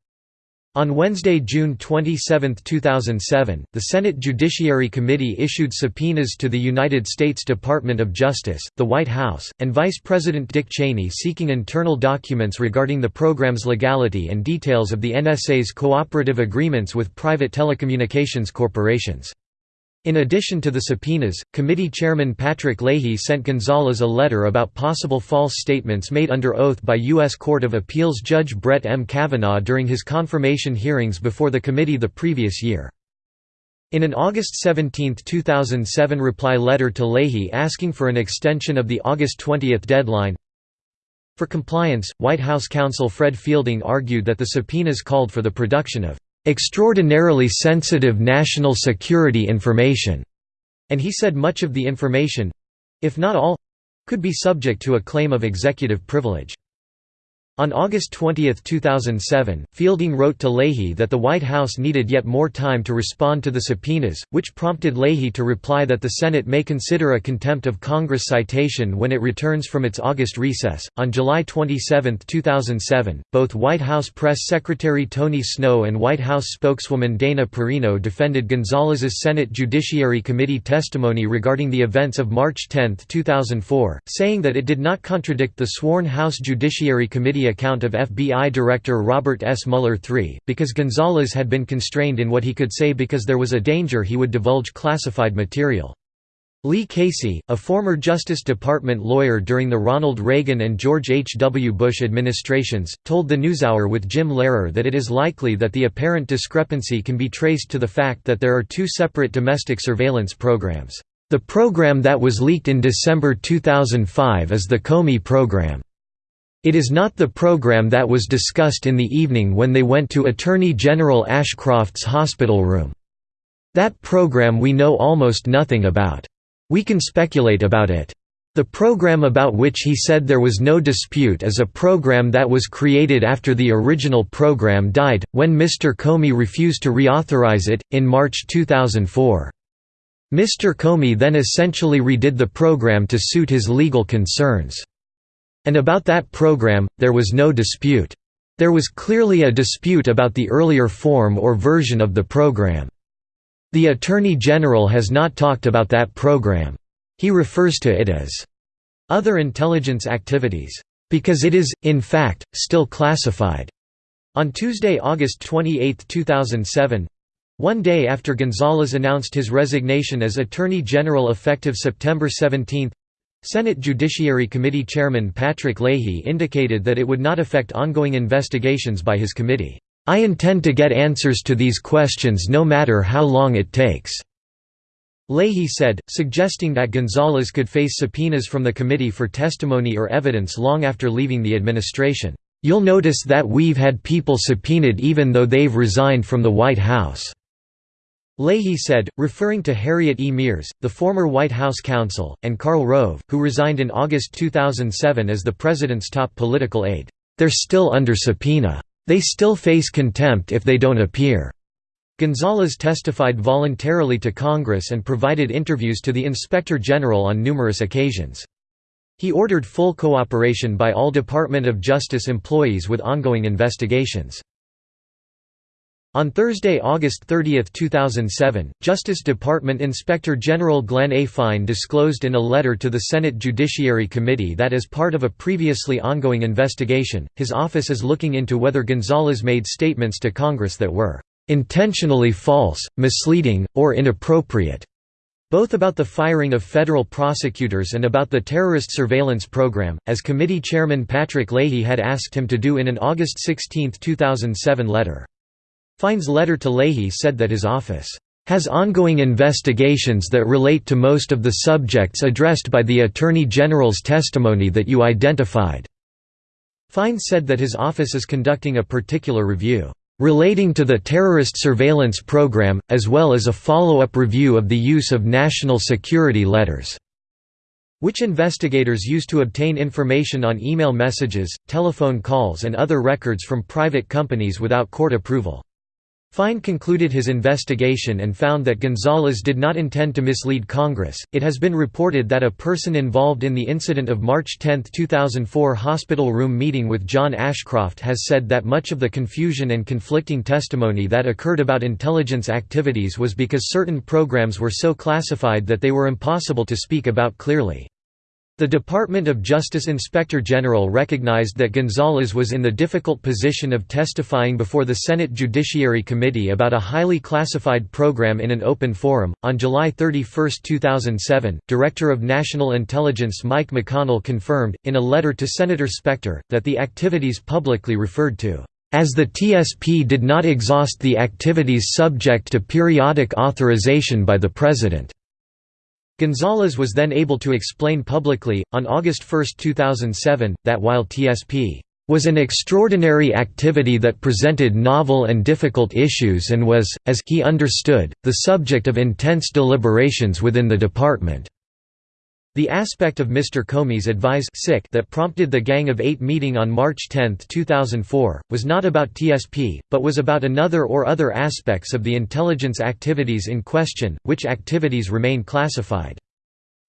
On Wednesday, June 27, 2007, the Senate Judiciary Committee issued subpoenas to the United States Department of Justice, the White House, and Vice President Dick Cheney seeking internal documents regarding the program's legality and details of the NSA's cooperative agreements with private telecommunications corporations. In addition to the subpoenas, committee chairman Patrick Leahy sent Gonzales a letter about possible false statements made under oath by U.S. Court of Appeals Judge Brett M. Kavanaugh during his confirmation hearings before the committee the previous year. In an August 17, 2007 reply letter to Leahy asking for an extension of the August 20 deadline, for compliance, White House counsel Fred Fielding argued that the subpoenas called for the production of extraordinarily sensitive national security information, and he said much of the information—if not all—could be subject to a claim of executive privilege. On August 20, 2007, Fielding wrote to Leahy that the White House needed yet more time to respond to the subpoenas, which prompted Leahy to reply that the Senate may consider a contempt of Congress citation when it returns from its August recess. On July 27, 2007, both White House Press Secretary Tony Snow and White House spokeswoman Dana Perino defended Gonzales's Senate Judiciary Committee testimony regarding the events of March 10, 2004, saying that it did not contradict the sworn House Judiciary Committee account of FBI Director Robert S. Mueller III, because Gonzales had been constrained in what he could say because there was a danger he would divulge classified material. Lee Casey, a former Justice Department lawyer during the Ronald Reagan and George H. W. Bush administrations, told the NewsHour with Jim Lehrer that it is likely that the apparent discrepancy can be traced to the fact that there are two separate domestic surveillance programs. The program that was leaked in December 2005 is the Comey program. It is not the program that was discussed in the evening when they went to Attorney General Ashcroft's hospital room. That program we know almost nothing about. We can speculate about it. The program about which he said there was no dispute is a program that was created after the original program died, when Mr. Comey refused to reauthorize it, in March 2004. Mr. Comey then essentially redid the program to suit his legal concerns. And about that program, there was no dispute. There was clearly a dispute about the earlier form or version of the program. The Attorney General has not talked about that program. He refers to it as other intelligence activities, because it is, in fact, still classified. On Tuesday, August 28, 2007 one day after Gonzales announced his resignation as Attorney General effective September 17 Senate Judiciary Committee Chairman Patrick Leahy indicated that it would not affect ongoing investigations by his committee. I intend to get answers to these questions no matter how long it takes." Leahy said, suggesting that Gonzales could face subpoenas from the committee for testimony or evidence long after leaving the administration. You'll notice that we've had people subpoenaed even though they've resigned from the White House. Leahy said, referring to Harriet E. Miers, the former White House counsel, and Karl Rove, who resigned in August 2007 as the president's top political aide, They're still under subpoena. They still face contempt if they don't appear." Gonzales testified voluntarily to Congress and provided interviews to the Inspector General on numerous occasions. He ordered full cooperation by all Department of Justice employees with ongoing investigations. On Thursday, August 30, 2007, Justice Department Inspector General Glenn A. Fine disclosed in a letter to the Senate Judiciary Committee that as part of a previously ongoing investigation, his office is looking into whether Gonzales made statements to Congress that were "...intentionally false, misleading, or inappropriate." both about the firing of federal prosecutors and about the terrorist surveillance program, as committee chairman Patrick Leahy had asked him to do in an August 16, 2007 letter. Fine's letter to Leahy said that his office has ongoing investigations that relate to most of the subjects addressed by the Attorney General's testimony that you identified." Fine said that his office is conducting a particular review, "...relating to the terrorist surveillance program, as well as a follow-up review of the use of national security letters." which investigators use to obtain information on email messages, telephone calls and other records from private companies without court approval. Fine concluded his investigation and found that Gonzales did not intend to mislead Congress. It has been reported that a person involved in the incident of March 10, 2004 hospital room meeting with John Ashcroft has said that much of the confusion and conflicting testimony that occurred about intelligence activities was because certain programs were so classified that they were impossible to speak about clearly. The Department of Justice Inspector General recognized that Gonzales was in the difficult position of testifying before the Senate Judiciary Committee about a highly classified program in an open forum. On July 31, 2007, Director of National Intelligence Mike McConnell confirmed, in a letter to Senator Specter, that the activities publicly referred to as the TSP did not exhaust the activities subject to periodic authorization by the President. Gonzales was then able to explain publicly, on August 1, 2007, that while TSP was an extraordinary activity that presented novel and difficult issues and was, as he understood, the subject of intense deliberations within the department. The aspect of Mr. Comey's advise that prompted the Gang of Eight meeting on March 10, 2004, was not about TSP, but was about another or other aspects of the intelligence activities in question, which activities remain classified.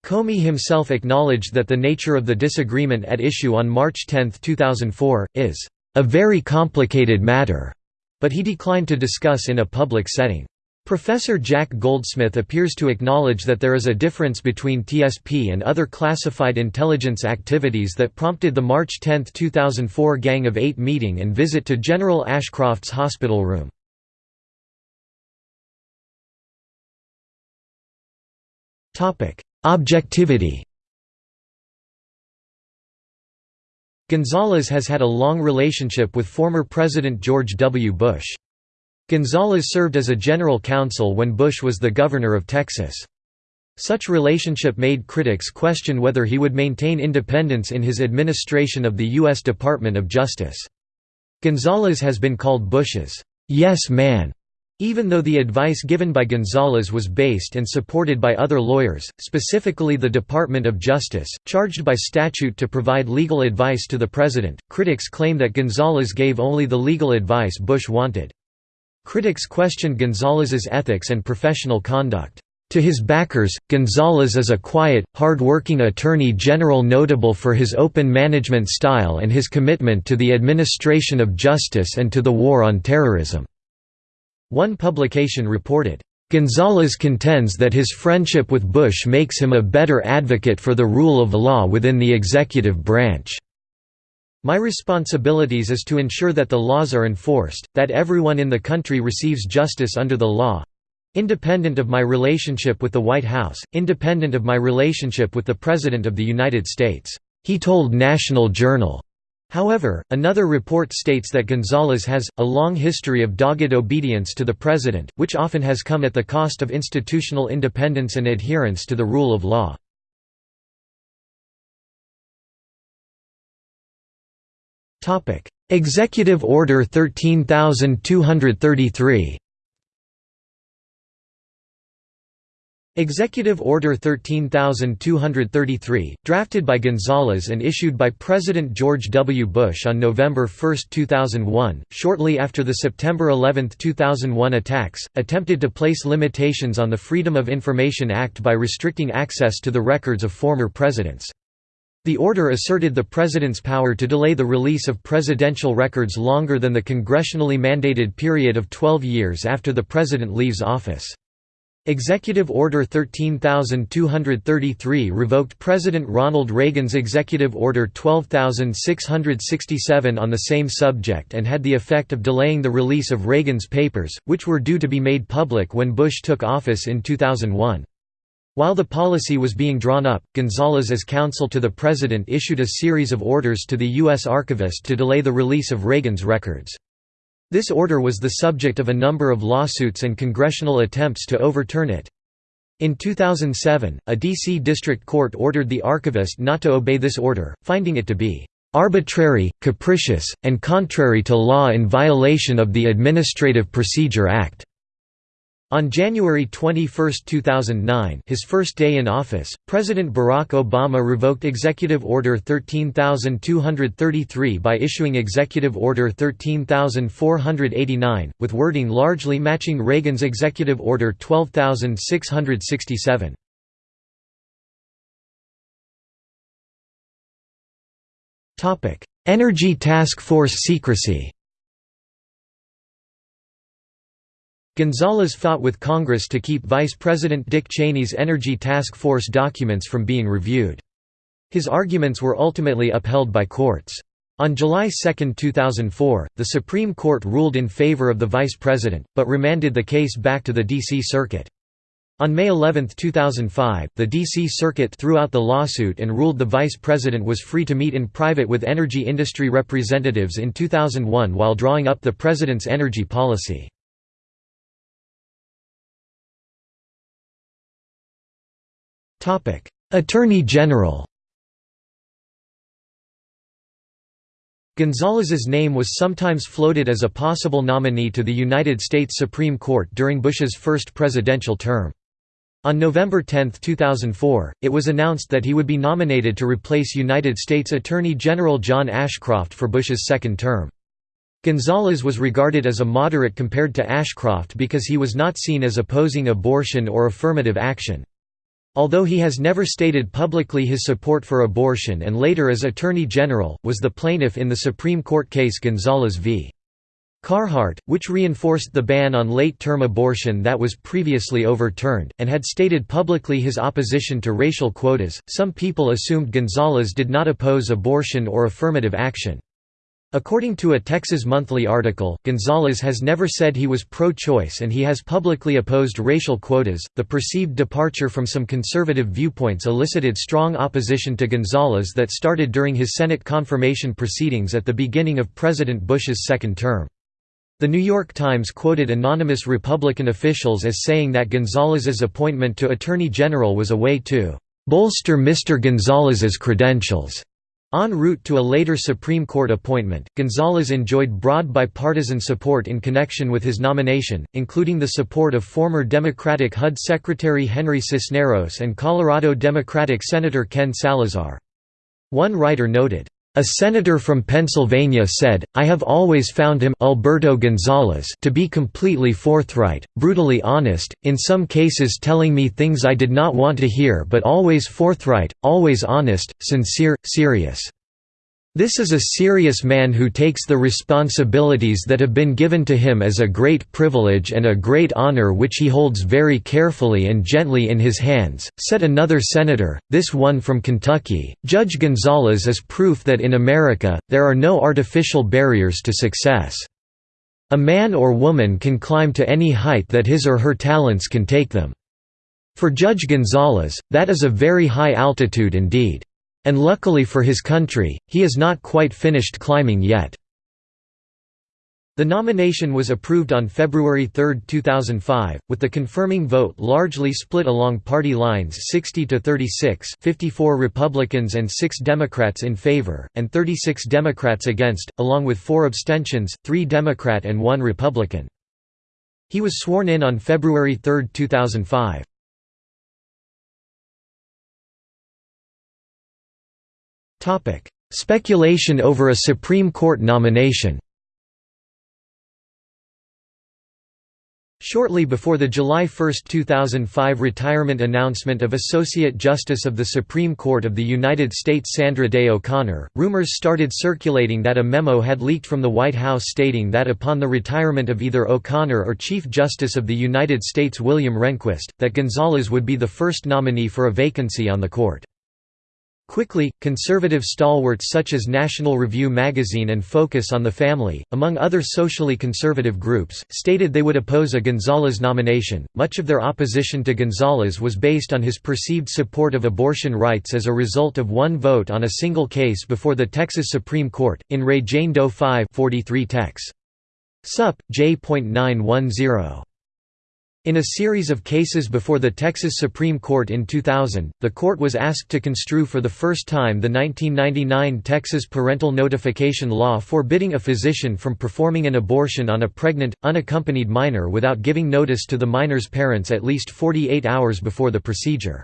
Comey himself acknowledged that the nature of the disagreement at issue on March 10, 2004, is a very complicated matter, but he declined to discuss in a public setting. Professor Jack Goldsmith appears to acknowledge that there is a difference between TSP and other classified intelligence activities that prompted the March 10, 2004 Gang of Eight meeting and visit to General Ashcroft's hospital room. Objectivity Gonzales has had a long relationship with former President George W. Bush. Gonzales served as a general counsel when Bush was the governor of Texas. Such relationship made critics question whether he would maintain independence in his administration of the U.S. Department of Justice. Gonzales has been called Bush's yes man, even though the advice given by Gonzales was based and supported by other lawyers, specifically the Department of Justice, charged by statute to provide legal advice to the president. Critics claim that Gonzales gave only the legal advice Bush wanted. Critics questioned Gonzales's ethics and professional conduct. To his backers, Gonzales is a quiet, hard-working attorney general notable for his open management style and his commitment to the administration of justice and to the war on terrorism." One publication reported, Gonzales contends that his friendship with Bush makes him a better advocate for the rule of law within the executive branch. My responsibilities is to ensure that the laws are enforced, that everyone in the country receives justice under the law independent of my relationship with the White House, independent of my relationship with the President of the United States, he told National Journal. However, another report states that Gonzales has, a long history of dogged obedience to the President, which often has come at the cost of institutional independence and adherence to the rule of law. Executive Order 13233 Executive Order 13233, drafted by Gonzales and issued by President George W. Bush on November 1, 2001, shortly after the September 11, 2001 attacks, attempted to place limitations on the Freedom of Information Act by restricting access to the records of former presidents. The order asserted the president's power to delay the release of presidential records longer than the congressionally mandated period of 12 years after the president leaves office. Executive Order 13233 revoked President Ronald Reagan's Executive Order 12667 on the same subject and had the effect of delaying the release of Reagan's papers, which were due to be made public when Bush took office in 2001. While the policy was being drawn up, Gonzales as counsel to the president issued a series of orders to the U.S. archivist to delay the release of Reagan's records. This order was the subject of a number of lawsuits and congressional attempts to overturn it. In 2007, a D.C. District Court ordered the archivist not to obey this order, finding it to be "...arbitrary, capricious, and contrary to law in violation of the Administrative Procedure Act." On January 21, 2009 his first day in office, President Barack Obama revoked Executive Order 13233 by issuing Executive Order 13489, with wording largely matching Reagan's Executive Order 12667. Energy Task Force secrecy Gonzales fought with Congress to keep Vice President Dick Cheney's Energy Task Force documents from being reviewed. His arguments were ultimately upheld by courts. On July 2, 2004, the Supreme Court ruled in favor of the vice president, but remanded the case back to the D.C. Circuit. On May 11, 2005, the D.C. Circuit threw out the lawsuit and ruled the vice president was free to meet in private with energy industry representatives in 2001 while drawing up the president's energy policy. Attorney General Gonzales's name was sometimes floated as a possible nominee to the United States Supreme Court during Bush's first presidential term. On November 10, 2004, it was announced that he would be nominated to replace United States Attorney General John Ashcroft for Bush's second term. Gonzales was regarded as a moderate compared to Ashcroft because he was not seen as opposing abortion or affirmative action. Although he has never stated publicly his support for abortion and later as Attorney General, was the plaintiff in the Supreme Court case Gonzales v. Carhart, which reinforced the ban on late-term abortion that was previously overturned, and had stated publicly his opposition to racial quotas. Some people assumed Gonzales did not oppose abortion or affirmative action. According to a Texas Monthly article, Gonzales has never said he was pro choice and he has publicly opposed racial quotas. The perceived departure from some conservative viewpoints elicited strong opposition to Gonzales that started during his Senate confirmation proceedings at the beginning of President Bush's second term. The New York Times quoted anonymous Republican officials as saying that Gonzales's appointment to Attorney General was a way to bolster Mr. Gonzales's credentials. En route to a later Supreme Court appointment, Gonzales enjoyed broad bipartisan support in connection with his nomination, including the support of former Democratic HUD Secretary Henry Cisneros and Colorado Democratic Senator Ken Salazar. One writer noted, a senator from Pennsylvania said, I have always found him Alberto Gonzales to be completely forthright, brutally honest, in some cases telling me things I did not want to hear but always forthright, always honest, sincere, serious. This is a serious man who takes the responsibilities that have been given to him as a great privilege and a great honor which he holds very carefully and gently in his hands, said another senator, this one from Kentucky. Judge Gonzales is proof that in America, there are no artificial barriers to success. A man or woman can climb to any height that his or her talents can take them. For Judge Gonzales, that is a very high altitude indeed. And luckily for his country, he is not quite finished climbing yet. The nomination was approved on February 3, 2005, with the confirming vote largely split along party lines 60 to 36, 54 Republicans and 6 Democrats in favor and 36 Democrats against, along with 4 abstentions, 3 Democrat and 1 Republican. He was sworn in on February 3, 2005. Speculation over a Supreme Court nomination Shortly before the July 1, 2005 retirement announcement of Associate Justice of the Supreme Court of the United States Sandra Day O'Connor, rumors started circulating that a memo had leaked from the White House stating that upon the retirement of either O'Connor or Chief Justice of the United States William Rehnquist, that Gonzales would be the first nominee for a vacancy on the court. Quickly, conservative stalwarts such as National Review magazine and Focus on the Family, among other socially conservative groups, stated they would oppose a Gonzales nomination. Much of their opposition to Gonzales was based on his perceived support of abortion rights as a result of one vote on a single case before the Texas Supreme Court, in Re Jane Doe 5 43 Tex. Sup. J.910. In a series of cases before the Texas Supreme Court in 2000, the court was asked to construe for the first time the 1999 Texas parental notification law forbidding a physician from performing an abortion on a pregnant, unaccompanied minor without giving notice to the minor's parents at least 48 hours before the procedure.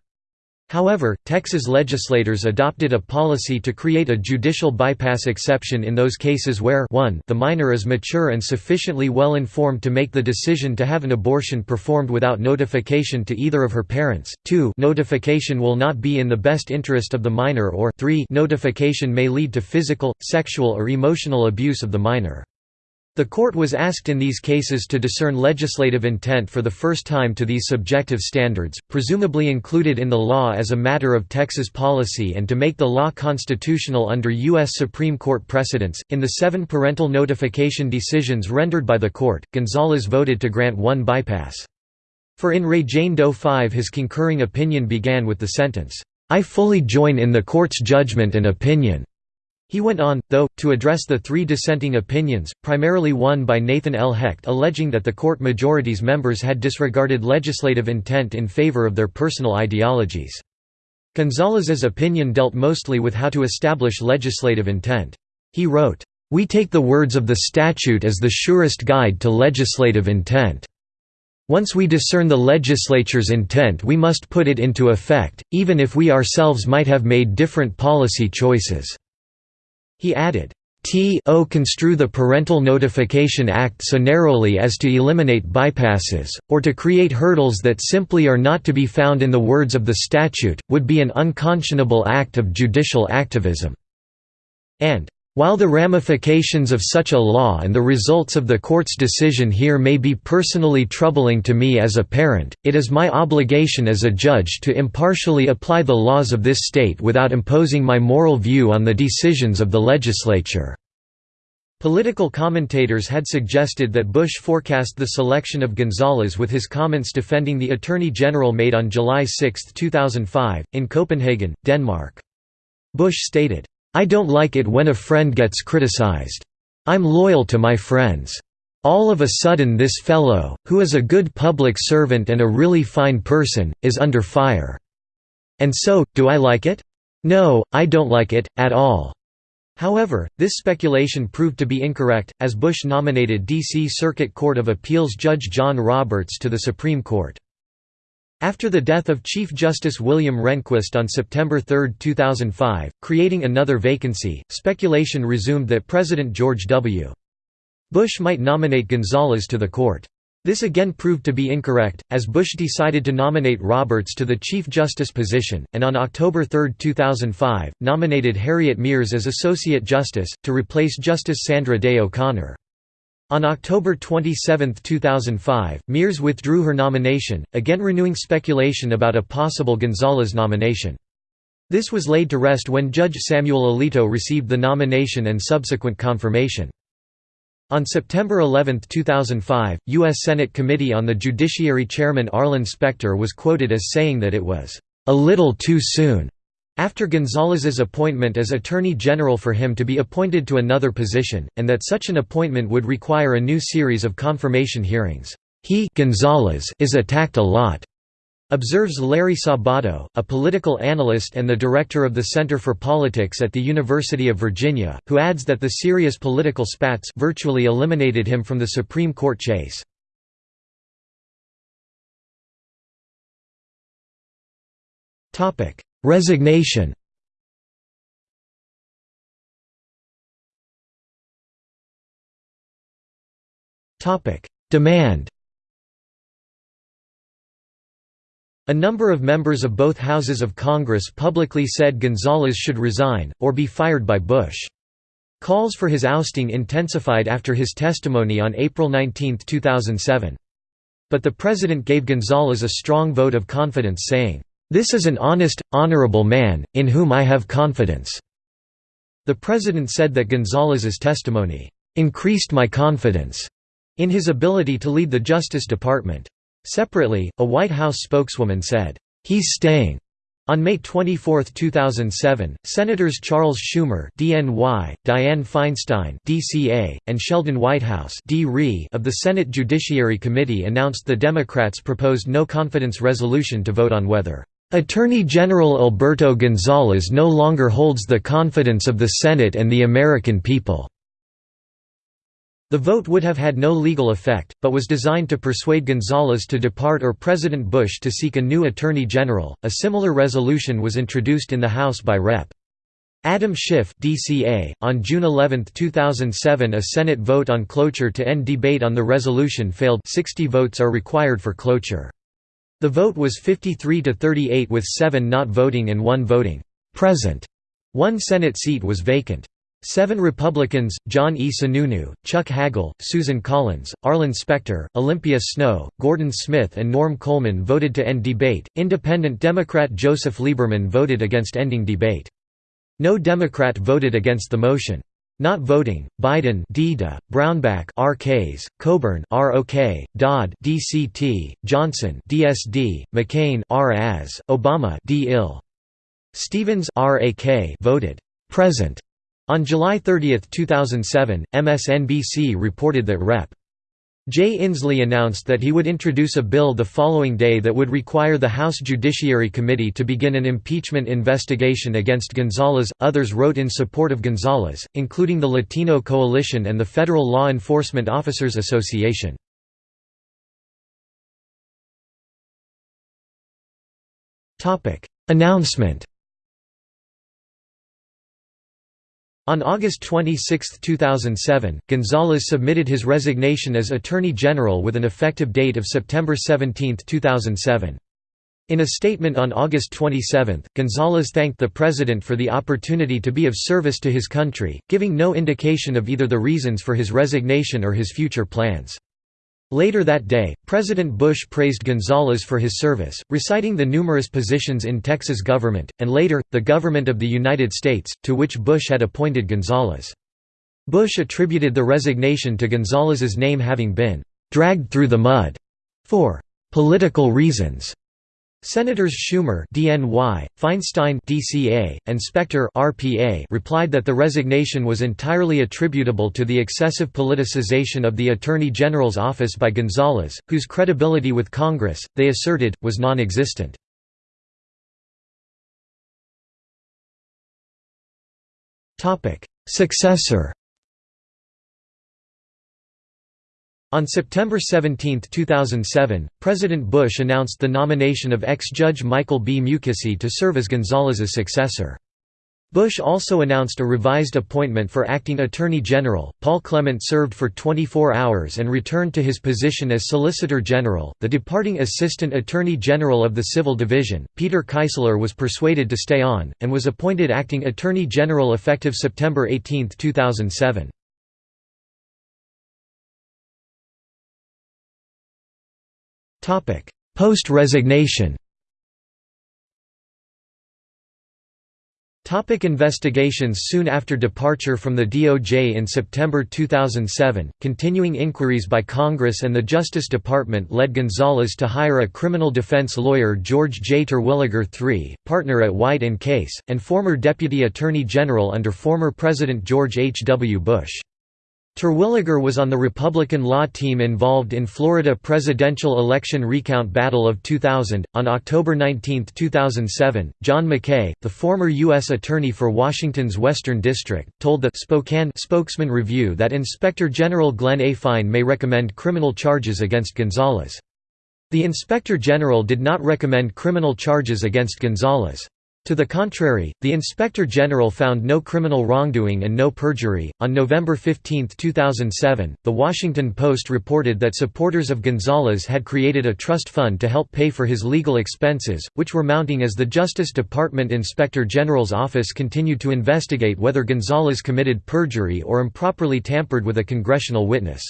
However, Texas legislators adopted a policy to create a judicial bypass exception in those cases where 1 the minor is mature and sufficiently well informed to make the decision to have an abortion performed without notification to either of her parents, 2 notification will not be in the best interest of the minor or 3 notification may lead to physical, sexual or emotional abuse of the minor. The court was asked in these cases to discern legislative intent for the first time to these subjective standards, presumably included in the law as a matter of Texas policy and to make the law constitutional under U.S. Supreme Court precedents. In the seven parental notification decisions rendered by the court, Gonzales voted to grant one bypass. For in Re Jane Doe 5 his concurring opinion began with the sentence, "'I fully join in the court's judgment and opinion' He went on, though, to address the three dissenting opinions, primarily one by Nathan L. Hecht alleging that the court majority's members had disregarded legislative intent in favor of their personal ideologies. Gonzales's opinion dealt mostly with how to establish legislative intent. He wrote, "...we take the words of the statute as the surest guide to legislative intent. Once we discern the legislature's intent we must put it into effect, even if we ourselves might have made different policy choices." He added, T.O. construe the Parental Notification Act so narrowly as to eliminate bypasses, or to create hurdles that simply are not to be found in the words of the statute, would be an unconscionable act of judicial activism." And, while the ramifications of such a law and the results of the court's decision here may be personally troubling to me as a parent, it is my obligation as a judge to impartially apply the laws of this state without imposing my moral view on the decisions of the legislature." Political commentators had suggested that Bush forecast the selection of Gonzales with his comments defending the Attorney General made on July 6, 2005, in Copenhagen, Denmark. Bush stated, I don't like it when a friend gets criticized. I'm loyal to my friends. All of a sudden this fellow, who is a good public servant and a really fine person, is under fire. And so, do I like it? No, I don't like it, at all." However, this speculation proved to be incorrect, as Bush nominated D.C. Circuit Court of Appeals Judge John Roberts to the Supreme Court. After the death of Chief Justice William Rehnquist on September 3, 2005, creating another vacancy, speculation resumed that President George W. Bush might nominate Gonzales to the court. This again proved to be incorrect, as Bush decided to nominate Roberts to the Chief Justice position, and on October 3, 2005, nominated Harriet Miers as Associate Justice, to replace Justice Sandra Day O'Connor. On October 27, 2005, Miers withdrew her nomination, again renewing speculation about a possible Gonzales nomination. This was laid to rest when Judge Samuel Alito received the nomination and subsequent confirmation. On September 11, 2005, U.S. Senate Committee on the Judiciary Chairman Arlen Specter was quoted as saying that it was, "...a little too soon." After Gonzales's appointment as Attorney General for him to be appointed to another position, and that such an appointment would require a new series of confirmation hearings. He Gonzales is attacked a lot, observes Larry Sabato, a political analyst and the director of the Center for Politics at the University of Virginia, who adds that the serious political spats virtually eliminated him from the Supreme Court chase. Resignation Demand A number of members of both houses of Congress publicly said Gonzales should resign, or be fired by Bush. Calls for his ousting intensified after his testimony on April 19, 2007. But the president gave Gonzales a strong vote of confidence saying, "'This is an honest, honorable man, in whom I have confidence." The president said that Gonzales's testimony, "'increased my confidence' in his ability to lead the Justice Department. Separately, a White House spokeswoman said, "'He's staying' On May 24, 2007, Senators Charles Schumer (DNY), Dianne Feinstein (DCA), and Sheldon Whitehouse of the Senate Judiciary Committee announced the Democrats proposed no confidence resolution to vote on whether Attorney General Alberto Gonzales no longer holds the confidence of the Senate and the American people. The vote would have had no legal effect, but was designed to persuade Gonzales to depart or President Bush to seek a new Attorney General. A similar resolution was introduced in the House by Rep. Adam Schiff DCA. .On June 11, 2007 a Senate vote on cloture to end debate on the resolution failed 60 votes are required for cloture. The vote was 53 to 38 with 7 not voting and 1 voting present. One Senate seat was vacant. Seven Republicans, John E. Sununu, Chuck Hagel, Susan Collins, Arlen Specter, Olympia Snowe, Gordon Smith and Norm Coleman voted to end debate. Independent Democrat Joseph Lieberman voted against ending debate. No Democrat voted against the motion. Not voting: Biden, DDA, Brownback, RKs, Coburn, ROK, Dodd, DCT, Johnson, DSD, McCain, RAS, Obama, DIL. Stevens, RAK voted present on July 30, 2007, MSNBC reported that Rep. Jay Inslee announced that he would introduce a bill the following day that would require the House Judiciary Committee to begin an impeachment investigation against Gonzales. Others wrote in support of Gonzales, including the Latino Coalition and the Federal Law Enforcement Officers Association. Announcement On August 26, 2007, Gonzales submitted his resignation as Attorney General with an effective date of September 17, 2007. In a statement on August 27, Gonzales thanked the President for the opportunity to be of service to his country, giving no indication of either the reasons for his resignation or his future plans. Later that day, President Bush praised Gonzales for his service, reciting the numerous positions in Texas government, and later, the government of the United States, to which Bush had appointed Gonzales. Bush attributed the resignation to Gonzales's name having been «dragged through the mud» for «political reasons». Senators Schumer (DNY), Feinstein (DCA), and Specter (RPA) replied that the resignation was entirely attributable to the excessive politicization of the Attorney General's office by Gonzales, whose credibility with Congress, they asserted, was non-existent. Topic: Successor On September 17, 2007, President Bush announced the nomination of ex-judge Michael B. Mukasey to serve as Gonzales's successor. Bush also announced a revised appointment for acting Attorney General. Paul Clement served for 24 hours and returned to his position as Solicitor General. The departing Assistant Attorney General of the Civil Division, Peter Keisler, was persuaded to stay on, and was appointed acting Attorney General effective September 18, 2007. Post-resignation Topic investigations Soon after departure from the DOJ in September 2007, continuing inquiries by Congress and the Justice Department led Gonzales to hire a criminal defense lawyer George J. Terwilliger III, partner at White & Case, and former Deputy Attorney General under former President George H. W. Bush. Terwilliger was on the Republican law team involved in Florida presidential election recount battle of 2000. On October 19, 2007, John McKay, the former U.S. Attorney for Washington's Western District, told the Spokane Spokesman Review that Inspector General Glenn A. Fine may recommend criminal charges against Gonzales. The Inspector General did not recommend criminal charges against Gonzales. To the contrary, the Inspector General found no criminal wrongdoing and no perjury. On November 15, 2007, The Washington Post reported that supporters of Gonzales had created a trust fund to help pay for his legal expenses, which were mounting as the Justice Department Inspector General's office continued to investigate whether Gonzales committed perjury or improperly tampered with a congressional witness.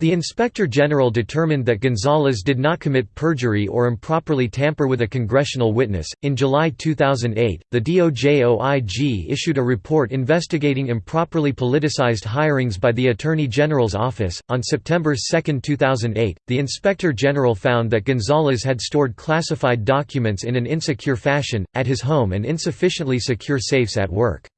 The Inspector General determined that Gonzales did not commit perjury or improperly tamper with a congressional witness. In July 2008, the DOJ OIG issued a report investigating improperly politicized hirings by the Attorney General's office. On September 2, 2008, the Inspector General found that Gonzales had stored classified documents in an insecure fashion, at his home and insufficiently secure safes at work.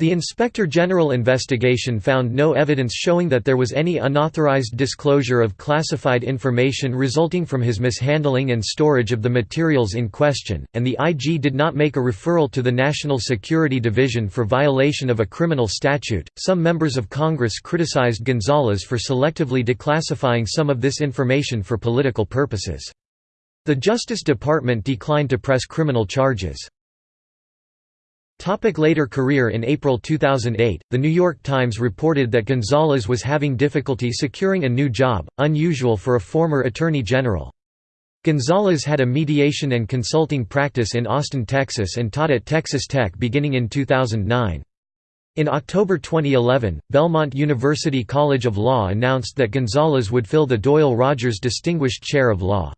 The Inspector General investigation found no evidence showing that there was any unauthorized disclosure of classified information resulting from his mishandling and storage of the materials in question, and the IG did not make a referral to the National Security Division for violation of a criminal statute. Some members of Congress criticized Gonzales for selectively declassifying some of this information for political purposes. The Justice Department declined to press criminal charges. Topic later career In April 2008, The New York Times reported that Gonzales was having difficulty securing a new job, unusual for a former Attorney General. Gonzales had a mediation and consulting practice in Austin, Texas and taught at Texas Tech beginning in 2009. In October 2011, Belmont University College of Law announced that Gonzales would fill the Doyle Rogers Distinguished Chair of Law.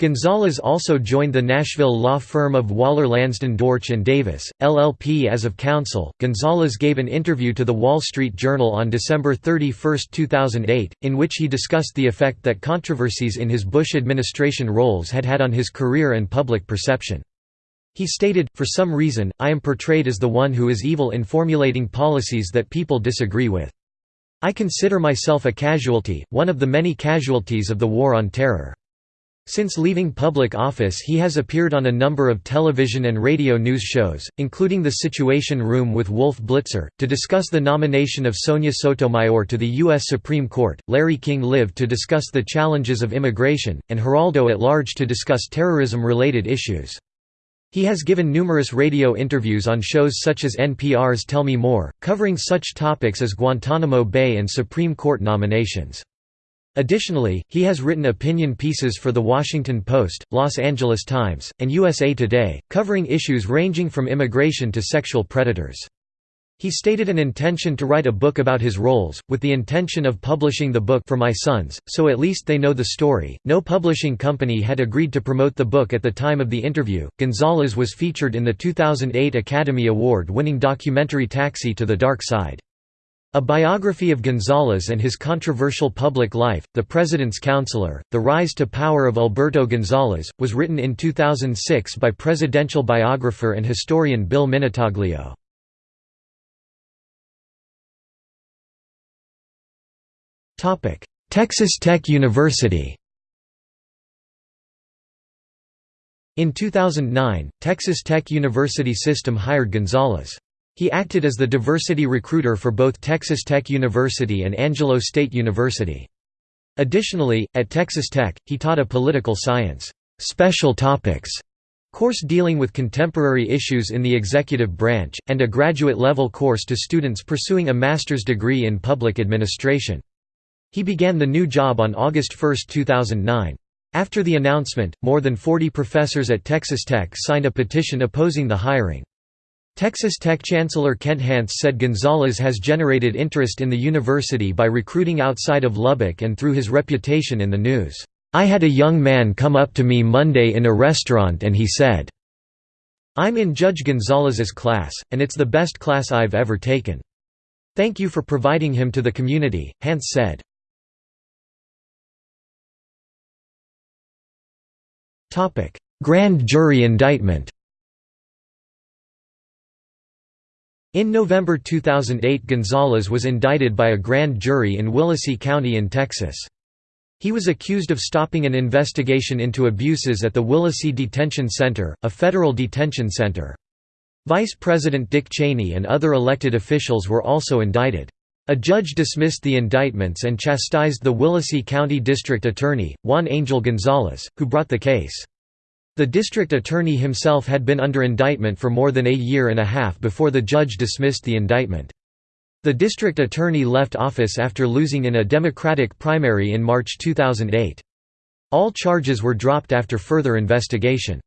Gonzales also joined the Nashville law firm of Waller Lansden Dortch and Davis, LLP as of counsel. Gonzales gave an interview to The Wall Street Journal on December 31, 2008, in which he discussed the effect that controversies in his Bush administration roles had had on his career and public perception. He stated, For some reason, I am portrayed as the one who is evil in formulating policies that people disagree with. I consider myself a casualty, one of the many casualties of the War on Terror. Since leaving public office he has appeared on a number of television and radio news shows, including The Situation Room with Wolf Blitzer, to discuss the nomination of Sonia Sotomayor to the U.S. Supreme Court, Larry King Live to discuss the challenges of immigration, and Geraldo at Large to discuss terrorism-related issues. He has given numerous radio interviews on shows such as NPR's Tell Me More, covering such topics as Guantanamo Bay and Supreme Court nominations. Additionally, he has written opinion pieces for The Washington Post, Los Angeles Times, and USA Today, covering issues ranging from immigration to sexual predators. He stated an intention to write a book about his roles, with the intention of publishing the book for my sons, so at least they know the story. No publishing company had agreed to promote the book at the time of the interview. Gonzales was featured in the 2008 Academy Award winning documentary Taxi to the Dark Side. A biography of Gonzales and his controversial public life, The President's Counselor, The Rise to Power of Alberto Gonzales, was written in 2006 by presidential biographer and historian Bill Minutaglio. Texas Tech University In 2009, Texas Tech University System hired Gonzales. He acted as the diversity recruiter for both Texas Tech University and Angelo State University. Additionally, at Texas Tech, he taught a political science special topics course dealing with contemporary issues in the executive branch, and a graduate-level course to students pursuing a master's degree in public administration. He began the new job on August 1, 2009. After the announcement, more than 40 professors at Texas Tech signed a petition opposing the hiring. Texas Tech Chancellor Kent Hance said Gonzales has generated interest in the university by recruiting outside of Lubbock and through his reputation in the news. I had a young man come up to me Monday in a restaurant and he said, I'm in Judge Gonzales's class, and it's the best class I've ever taken. Thank you for providing him to the community, Hance said. Grand jury indictment In November 2008 Gonzales was indicted by a grand jury in Willacy County in Texas. He was accused of stopping an investigation into abuses at the Willacy Detention Center, a federal detention center. Vice President Dick Cheney and other elected officials were also indicted. A judge dismissed the indictments and chastised the Willacy County District Attorney, Juan Angel Gonzalez, who brought the case. The district attorney himself had been under indictment for more than a year and a half before the judge dismissed the indictment. The district attorney left office after losing in a Democratic primary in March 2008. All charges were dropped after further investigation.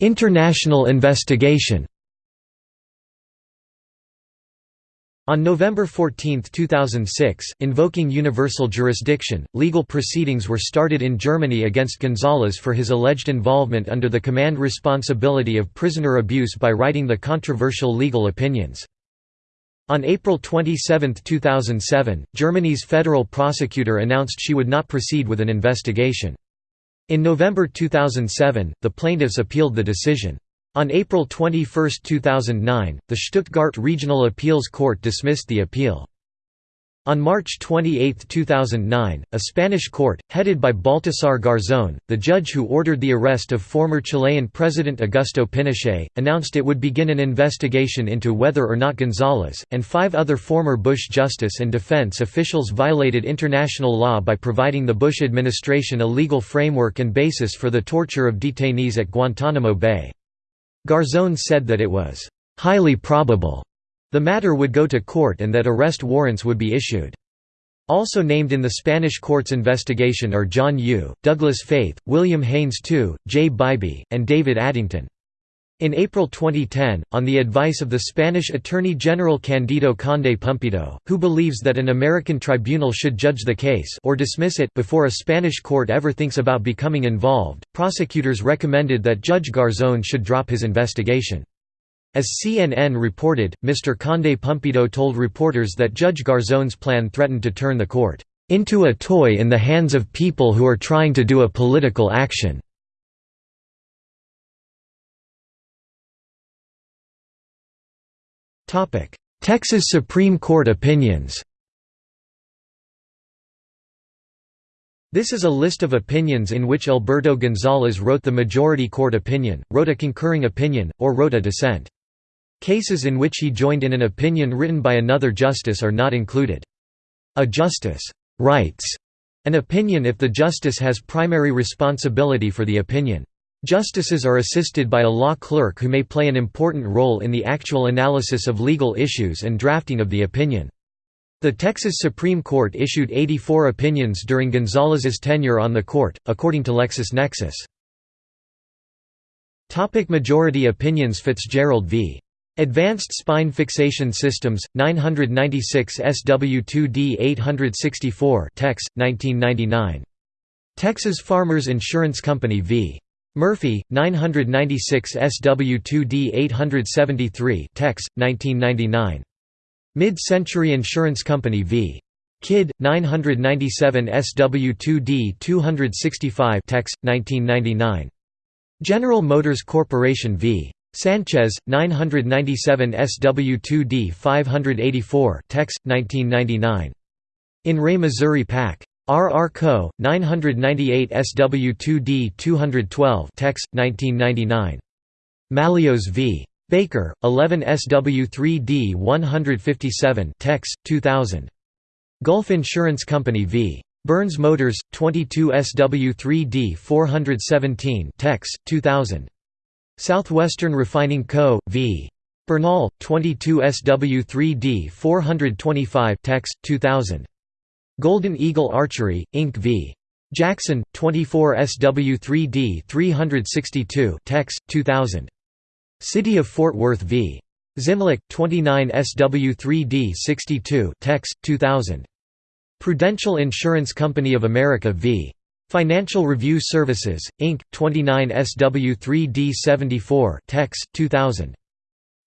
International investigation On November 14, 2006, invoking universal jurisdiction, legal proceedings were started in Germany against González for his alleged involvement under the command responsibility of prisoner abuse by writing the controversial legal opinions. On April 27, 2007, Germany's federal prosecutor announced she would not proceed with an investigation. In November 2007, the plaintiffs appealed the decision. On April 21, 2009, the Stuttgart Regional Appeals Court dismissed the appeal. On March 28, 2009, a Spanish court, headed by Baltasar Garzón, the judge who ordered the arrest of former Chilean President Augusto Pinochet, announced it would begin an investigation into whether or not González, and five other former Bush justice and defense officials violated international law by providing the Bush administration a legal framework and basis for the torture of detainees at Guantanamo Bay. Garzón said that it was highly probable the matter would go to court and that arrest warrants would be issued. Also named in the Spanish court's investigation are John Yoo, Douglas Feith, William Haynes II, Jay Bybee, and David Addington. In April 2010, on the advice of the Spanish Attorney General Candido Conde Pumpido, who believes that an American tribunal should judge the case or dismiss it before a Spanish court ever thinks about becoming involved, prosecutors recommended that Judge Garzón should drop his investigation. As CNN reported, Mr. Conde Pumpido told reporters that Judge Garzón's plan threatened to turn the court into a toy in the hands of people who are trying to do a political action. Texas Supreme Court opinions This is a list of opinions in which Alberto Gonzales wrote the majority court opinion, wrote a concurring opinion, or wrote a dissent. Cases in which he joined in an opinion written by another justice are not included. A justice writes an opinion if the justice has primary responsibility for the opinion. Justices are assisted by a law clerk who may play an important role in the actual analysis of legal issues and drafting of the opinion. The Texas Supreme Court issued 84 opinions during Gonzales's tenure on the court, according to LexisNexis. Topic majority opinions Fitzgerald v. Advanced Spine Fixation Systems, 996 SW2D 864 Tex, 1999. Texas Farmers Insurance Company v. Murphy, 996 SW2D 873 Tex, 1999. Mid-Century Insurance Company v. Kidd, 997 SW2D 265 Tex, 1999. General Motors Corporation v. Sanchez, 997 SW2D 584 Tex, 1999. In Re Missouri Pac. R. R. Co., 998 SW2D 212 Tex, 1999. Mallios v. Baker, 11 SW3D 157 Tex, 2000. Gulf Insurance Company v. Burns Motors, 22 SW3D 417 Tex, 2000. Southwestern Refining Co., v. Bernal, 22 SW3D 425 Tex, 2000. Golden Eagle Archery, Inc. v. Jackson, 24 SW3D 362 Tex, 2000. City of Fort Worth v. Zimlick, 29 SW3D 62 Tex, 2000. Prudential Insurance Company of America v. Financial Review Services, Inc., 29 SW3D 74 Tex, 2000.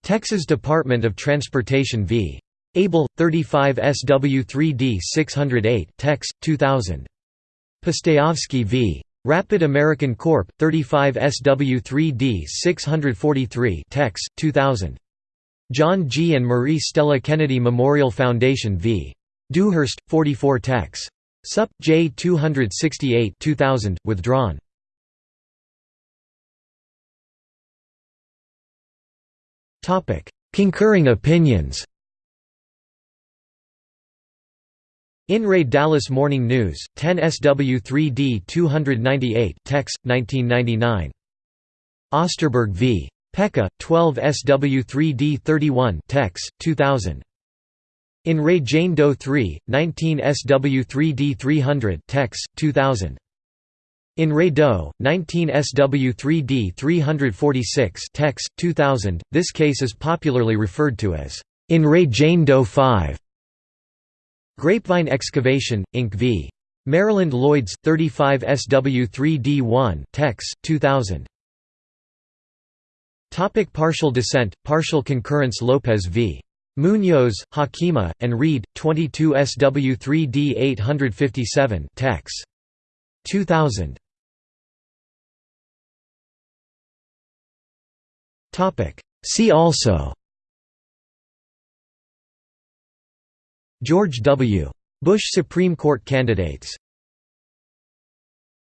Texas Department of Transportation v. Able, 35 SW3D 608 Tex, 2000. Pustejovsky v. Rapid American Corp. 35 SW3D 643 Tex, 2000. John G. and Marie Stella Kennedy Memorial Foundation v. Dewhurst, 44 Tex. Sup. J 268 2000, withdrawn. Concurring opinions In Re Dallas Morning News, 10 SW3D 298 Tex, 1999. Osterberg v. Peca, 12 SW3D 31 Tex, 2000. In Re Jane Doe 3, 19 SW3D 300 Tex, 2000. In Re Doe, 19 SW3D 346 Tex, 2000, this case is popularly referred to as In Re Jane Doe 5. Grapevine Excavation, Inc. v. Maryland Lloyds, 35 SW3D1 Tex, 2000. Topic partial dissent, partial concurrence Lopez v. Munoz, Hockema, and Reed, 22 SW3D 857 Tex. 2000. See also George W. Bush Supreme Court candidates